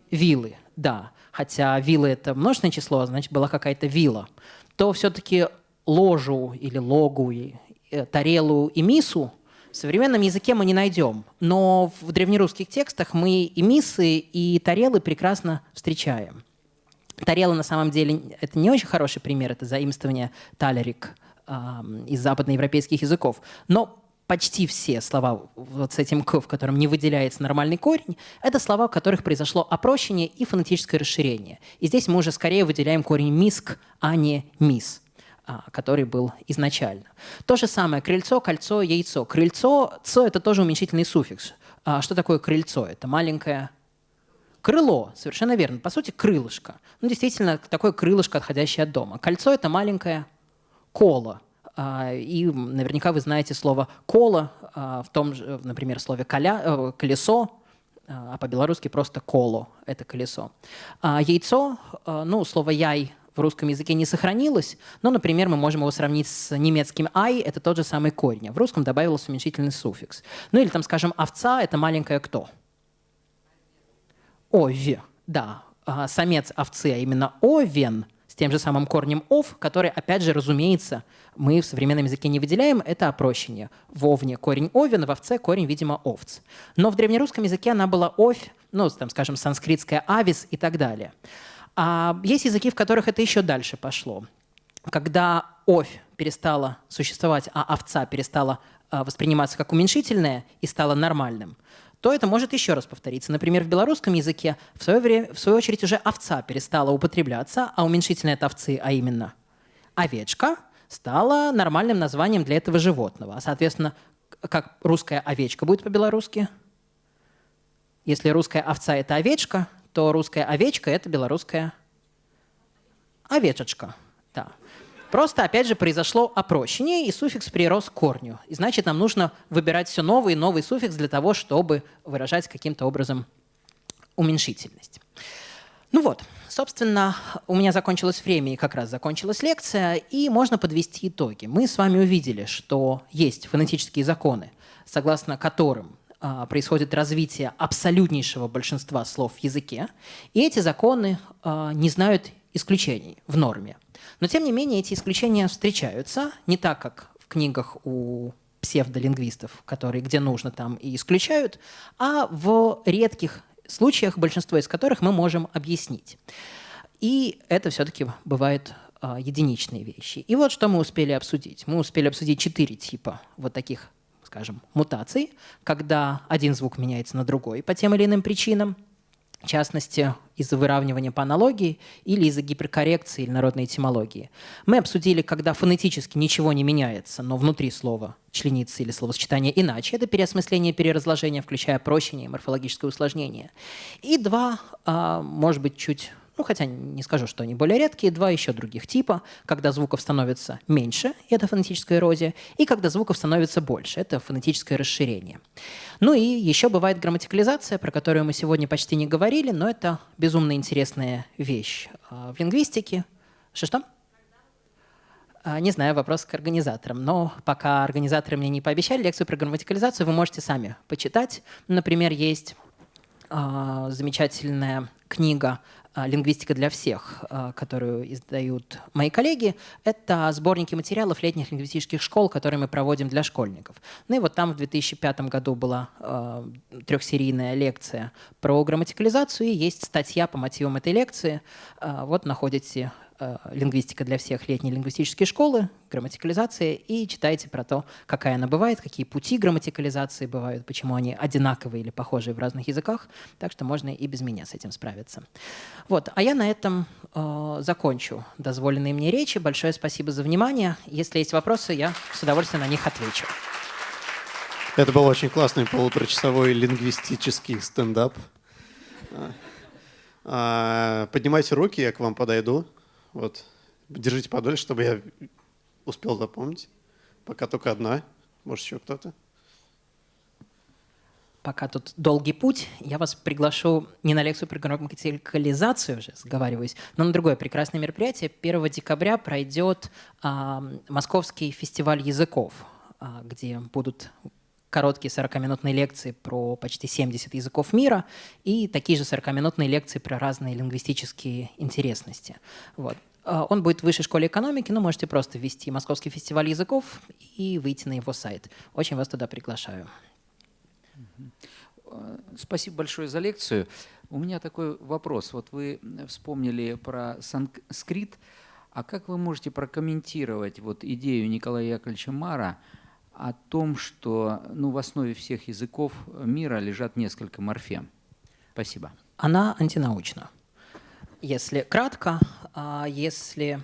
вилы. Да, хотя вилы – это множественное число, а значит, была какая-то вила. То все-таки ложу или логу, и, э, тарелу и мису в современном языке мы не найдем. Но в древнерусских текстах мы и мисы, и тарелы прекрасно встречаем. Тарела на самом деле это не очень хороший пример, это заимствование талерик – из западноевропейских языков. Но почти все слова вот с этим «к», в котором не выделяется нормальный корень, это слова, в которых произошло опрощение и фонетическое расширение. И здесь мы уже скорее выделяем корень «миск», а не «мис», а, который был изначально. То же самое крыльцо, кольцо, яйцо. Крыльцо, «ц» — это тоже уменьшительный суффикс. А что такое крыльцо? Это маленькое Крыло, совершенно верно. По сути, крылышко. Ну, действительно, такое крылышко, отходящее от дома. Кольцо – это маленькое коло, И наверняка вы знаете слово «коло» в том же, например, слове «коля», «колесо», а по-белорусски просто «коло» — это колесо. Яйцо, ну, слово «яй» в русском языке не сохранилось, но, например, мы можем его сравнить с немецким «ай» — это тот же самый корень. А в русском добавился уменьшительный суффикс. Ну или там, скажем, «овца» — это маленькая кто? Ове, да. А самец овцы, а именно овен тем же самым корнем «ов», который, опять же, разумеется, мы в современном языке не выделяем, это опрощение. В овне корень овен, в овце корень, видимо, овц. Но в древнерусском языке она была овь, ну, там, скажем, санскритская авис и так далее. А есть языки, в которых это еще дальше пошло. Когда овь перестала существовать, а овца перестала а, восприниматься как уменьшительное и стала нормальным, то это может еще раз повториться. Например, в белорусском языке в свое, время, в свою очередь уже овца перестала употребляться, а уменьшительное от овцы, а именно овечка, стала нормальным названием для этого животного. А, соответственно, как русская овечка будет по-белорусски? Если русская овца – это овечка, то русская овечка – это белорусская овечечка. Просто, опять же, произошло опрощение, и суффикс прирос к корню. И значит, нам нужно выбирать все новый и новый суффикс для того, чтобы выражать каким-то образом уменьшительность. Ну вот, собственно, у меня закончилось время, и как раз закончилась лекция, и можно подвести итоги. Мы с вами увидели, что есть фонетические законы, согласно которым а, происходит развитие абсолютнейшего большинства слов в языке, и эти законы а, не знают исключений в норме. Но тем не менее эти исключения встречаются не так, как в книгах у псевдолингвистов, которые где нужно там и исключают, а в редких случаях, большинство из которых мы можем объяснить. И это все-таки бывают а, единичные вещи. И вот что мы успели обсудить. Мы успели обсудить четыре типа вот таких скажем, мутаций, когда один звук меняется на другой по тем или иным причинам, в частности, из-за выравнивания по аналогии или из-за гиперкоррекции или народной этимологии. Мы обсудили, когда фонетически ничего не меняется, но внутри слова членится или словосочетание иначе. Это переосмысление, переразложение, включая прощение и морфологическое усложнение. И два, а, может быть, чуть ну хотя не скажу, что они более редкие, два еще других типа, когда звуков становится меньше, это фонетическая эрозия, и когда звуков становится больше, это фонетическое расширение. Ну и еще бывает грамматикализация, про которую мы сегодня почти не говорили, но это безумно интересная вещь а, в лингвистике. Что-что? А, не знаю, вопрос к организаторам. Но пока организаторы мне не пообещали лекцию про грамматикализацию, вы можете сами почитать. Например, есть э, замечательная книга «Лингвистика для всех», а, которую издают мои коллеги, это сборники материалов летних лингвистических школ, которые мы проводим для школьников. Ну и вот там в 2005 году была э, трехсерийная лекция про грамматикализацию, и есть статья по мотивам этой лекции. Вот находите лингвистика для всех летней лингвистические школы, грамматикализация, и читайте про то, какая она бывает, какие пути грамматикализации бывают, почему они одинаковые или похожие в разных языках. Так что можно и без меня с этим справиться. Вот. А я на этом э, закончу дозволенные мне речи. Большое спасибо за внимание. Если есть вопросы, я с удовольствием на них отвечу. Это был очень классный полуторачасовой лингвистический стендап. А, поднимайте руки, я к вам подойду. Вот. Держите подольше, чтобы я успел запомнить. Пока только одна. Может, еще кто-то? Пока тут долгий путь, я вас приглашу не на лекцию про грамматикализацию уже, сговариваюсь, но на другое прекрасное мероприятие. 1 декабря пройдет а, Московский фестиваль языков, а, где будут короткие 40-минутные лекции про почти 70 языков мира и такие же 40-минутные лекции про разные лингвистические интересности. Вот. А, он будет в высшей школе экономики, но можете просто ввести Московский фестиваль языков и выйти на его сайт. Очень вас туда приглашаю. Спасибо большое за лекцию. У меня такой вопрос. Вот вы вспомнили про санскрит. А как вы можете прокомментировать вот идею Николая Яковлевича Мара – о том, что ну, в основе всех языков мира лежат несколько морфем. Спасибо. Она антинаучна. Если кратко, а если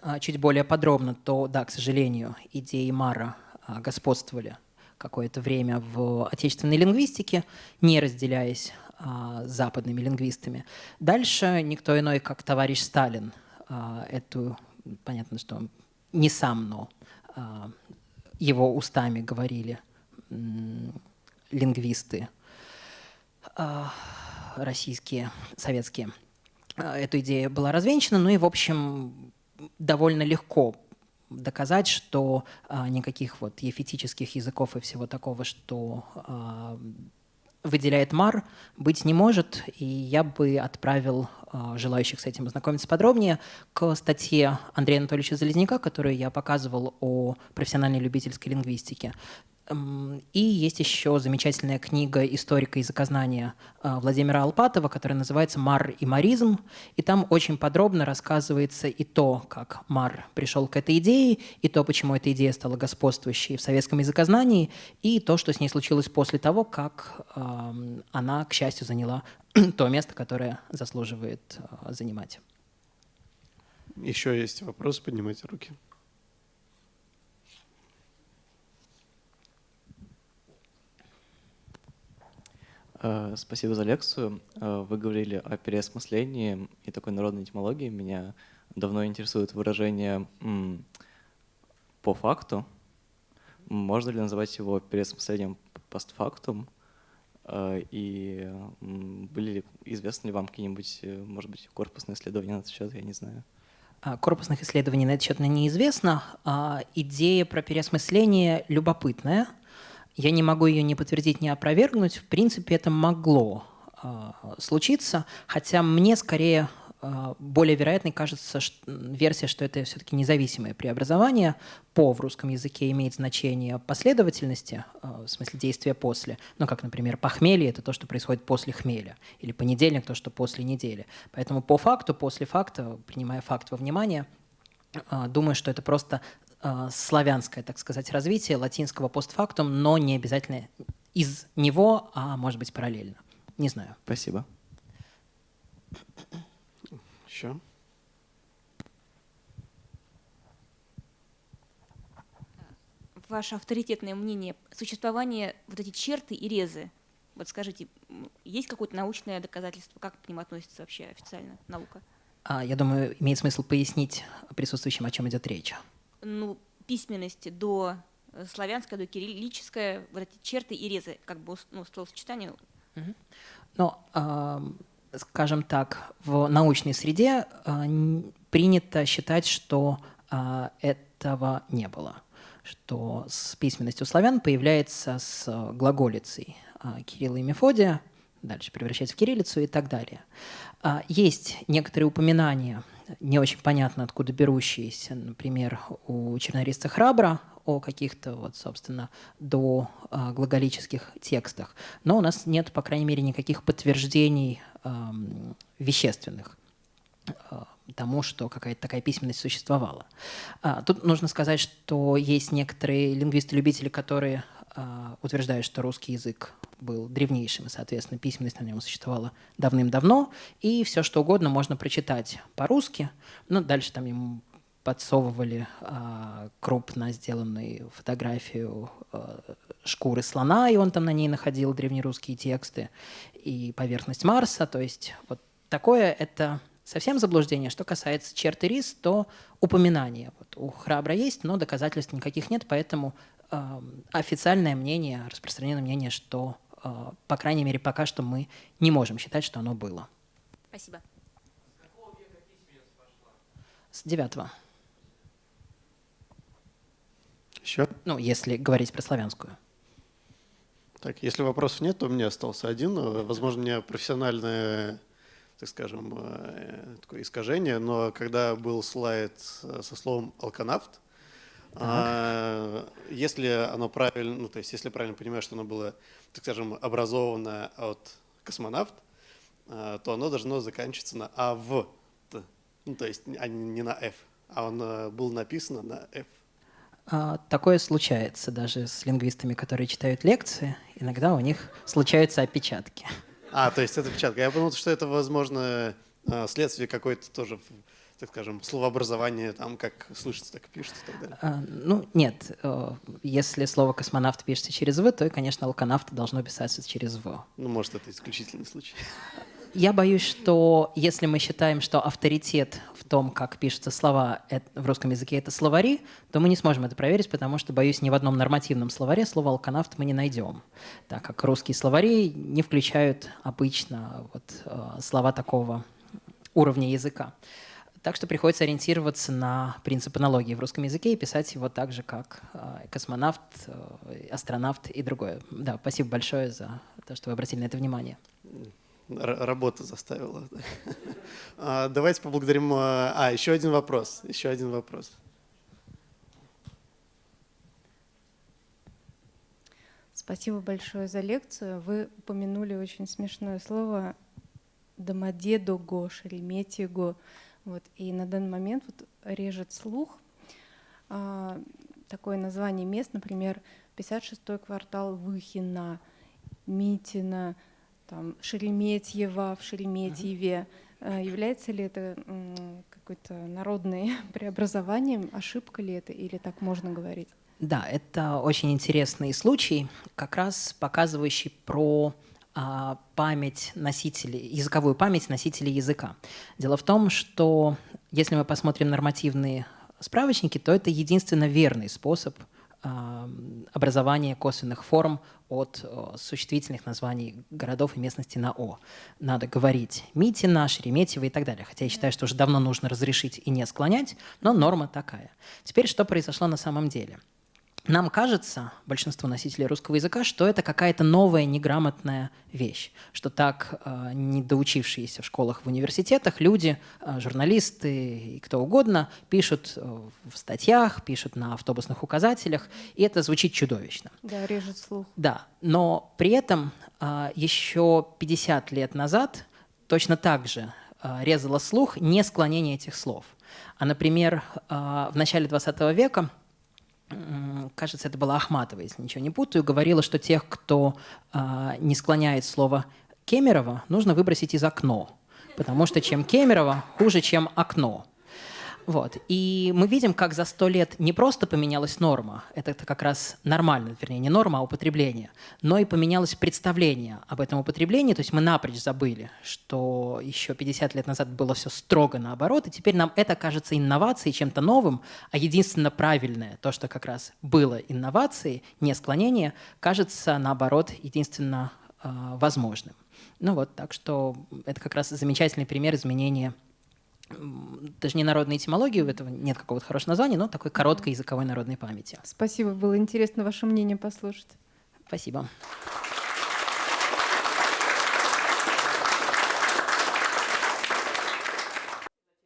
а, чуть более подробно, то да, к сожалению, идеи Мара а, господствовали какое-то время в отечественной лингвистике, не разделяясь с западными лингвистами. Дальше никто иной, как товарищ Сталин, эту, понятно, что не сам, но его устами говорили лингвисты российские, советские. Эта идея была развенчана, ну и, в общем, довольно легко доказать, что а, никаких вот ефетических языков и всего такого, что а, выделяет МАР, быть не может, и я бы отправил а, желающих с этим ознакомиться подробнее к статье Андрея Анатольевича Залезняка, которую я показывал о профессиональной любительской лингвистике. И есть еще замечательная книга историка языкознания а, Владимира Алпатова, которая называется «Мар и маризм». И там очень подробно рассказывается и то, как Мар пришел к этой идее, и то, почему эта идея стала господствующей в советском языкознании, и то, что с ней случилось после того, как она, к счастью, заняла то место, которое заслуживает а, занимать. Еще есть вопросы, поднимайте руки. Спасибо за лекцию. Э, вы говорили о переосмыслении и такой народной этимологии. Меня давно интересует выражение «по факту». Можно ли называть его переосмыслением постфактум? Э, и были ли, известны ли вам какие-нибудь, может быть, корпусные исследования на этот счет, я не знаю. А, корпусных исследований на этот счет неизвестно. А идея про переосмысление любопытная – я не могу ее ни подтвердить, ни опровергнуть. В принципе, это могло э, случиться, хотя мне скорее э, более вероятной кажется что, версия, что это все-таки независимое преобразование. По в русском языке имеет значение последовательности, э, в смысле действия после. Ну, как, например, похмелье – это то, что происходит после хмеля, или понедельник – то, что после недели. Поэтому по факту, после факта, принимая факт во внимание, думаю, что это просто э, славянское, так сказать, развитие латинского постфактум, но не обязательно из него, а может быть параллельно. Не знаю. Спасибо. Еще? Ваше авторитетное мнение, существование вот эти черты и резы, вот скажите, есть какое-то научное доказательство, как к ним относится вообще официально наука? А, я думаю, имеет смысл пояснить присутствующим, о чем идет речь ну, письменности до э, славянская, до кириллическая, вот эти черты и резы, как бы ну, словосочетание. Э, скажем так, в научной среде э, принято считать, что э, этого не было, что с письменностью славян появляется с глаголицей э, Кирилла и Мефодия, дальше превращается в кириллицу и так далее. Э, есть некоторые упоминания – не очень понятно, откуда берущиеся, например, у чернориста Храбра о каких-то, вот, собственно, до э, глаголических текстах. Но у нас нет, по крайней мере, никаких подтверждений вещественных э, тому, что какая-то такая письменность существовала. А, тут нужно сказать, что есть некоторые лингвисты-любители, которые а, утверждают, что русский язык был древнейшим, и, соответственно, письменность на нем существовала давным-давно, и все, что угодно можно прочитать по-русски. Но дальше там ему подсовывали а, крупно сделанную фотографию а, шкуры слона, и он там на ней находил древнерусские тексты, и поверхность Марса. То есть вот такое это совсем заблуждение. Что касается черты рис, то упоминание. Вот у Храбра есть, но доказательств никаких нет, поэтому официальное мнение, распространенное мнение, что а, по крайней мере, пока что мы не можем считать, что оно было. Спасибо. С девятого. Еще? Ну, если говорить про славянскую. Так, если вопросов нет, то у меня остался один. Возможно, у меня профессиональное, так скажем, э, такое искажение, но когда был слайд со словом «алканавт», а, если оно правильно, ну, то есть если правильно понимаю, что оно было так скажем, образованное от космонавт, э, то оно должно заканчиваться на АВ. Ну, то есть а не на F, а он был написан на F. А, такое случается даже с лингвистами, которые читают лекции. Иногда у них случаются опечатки. А, то есть это опечатка. Я подумал, что это, возможно, следствие какой-то тоже так скажем, словообразование, там, как слышится, так и пишется и так далее? А, ну, нет. Э, если слово «космонавт» пишется через «в», то, конечно, «алканавт» должно писаться через «в». Ну, может, это исключительный случай. Я боюсь, что если мы считаем, что авторитет в том, как пишутся слова в русском языке, это словари, то мы не сможем это проверить, потому что, боюсь, ни в одном нормативном словаре слово «алканавт» мы не найдем, так как русские словари не включают обычно вот, э, слова такого уровня языка. Так что приходится ориентироваться на принцип аналогии в русском языке и писать его так же, как э, космонавт, э, астронавт и другое. Да, спасибо большое за то, что вы обратили на это внимание. Работа заставила. А, давайте поблагодарим. А, а, еще один вопрос. Еще один вопрос. Спасибо большое за лекцию. Вы упомянули очень смешное слово «домодедого», «шереметьего». Вот, и на данный момент вот режет слух а, такое название мест, например, 56-й квартал Выхина, Митина – там, Шереметьево в Шереметьеве. Uh-huh. Является ли это какое-то народное преобразованием? Ошибка ли это или так можно говорить? Да, это очень интересный случай, как раз показывающий про а, память носителей, языковую память носителей языка. Дело в том, что если мы посмотрим нормативные справочники, то это единственно верный способ образование косвенных форм от существительных названий городов и местности на «о». Надо говорить Митина, Шереметьево и так далее. Хотя я считаю, что уже давно нужно разрешить и не склонять, но норма такая. Теперь что произошло на самом деле? Нам кажется, большинство носителей русского языка, что это какая-то новая неграмотная вещь, что так э, недоучившиеся в школах, в университетах люди, э, журналисты и кто угодно пишут э, в статьях, пишут на автобусных указателях, и это звучит чудовищно. Да, режет слух. Да, но при этом э, еще 50 лет назад точно так же э, резало слух не склонение этих слов. А, например, э, в начале 20 века кажется, это была Ахматова, если ничего не путаю, говорила, что тех, кто э, не склоняет слово Кемерово, нужно выбросить из окно, потому что чем Кемерово хуже, чем окно. Вот. И мы видим, как за сто лет не просто поменялась норма, это как раз нормально, вернее, не норма, а употребление, но и поменялось представление об этом употреблении, то есть мы напрочь забыли, что еще 50 лет назад было все строго наоборот, и теперь нам это кажется инновацией, чем-то новым, а единственно правильное, то, что как раз было инновацией, не склонение, кажется, наоборот, единственно э, возможным. Ну вот, так что это как раз замечательный пример изменения даже не народной этимологии, у этого нет какого-то хорошего названия, но такой короткой языковой народной памяти. Спасибо, было интересно ваше мнение послушать. Спасибо.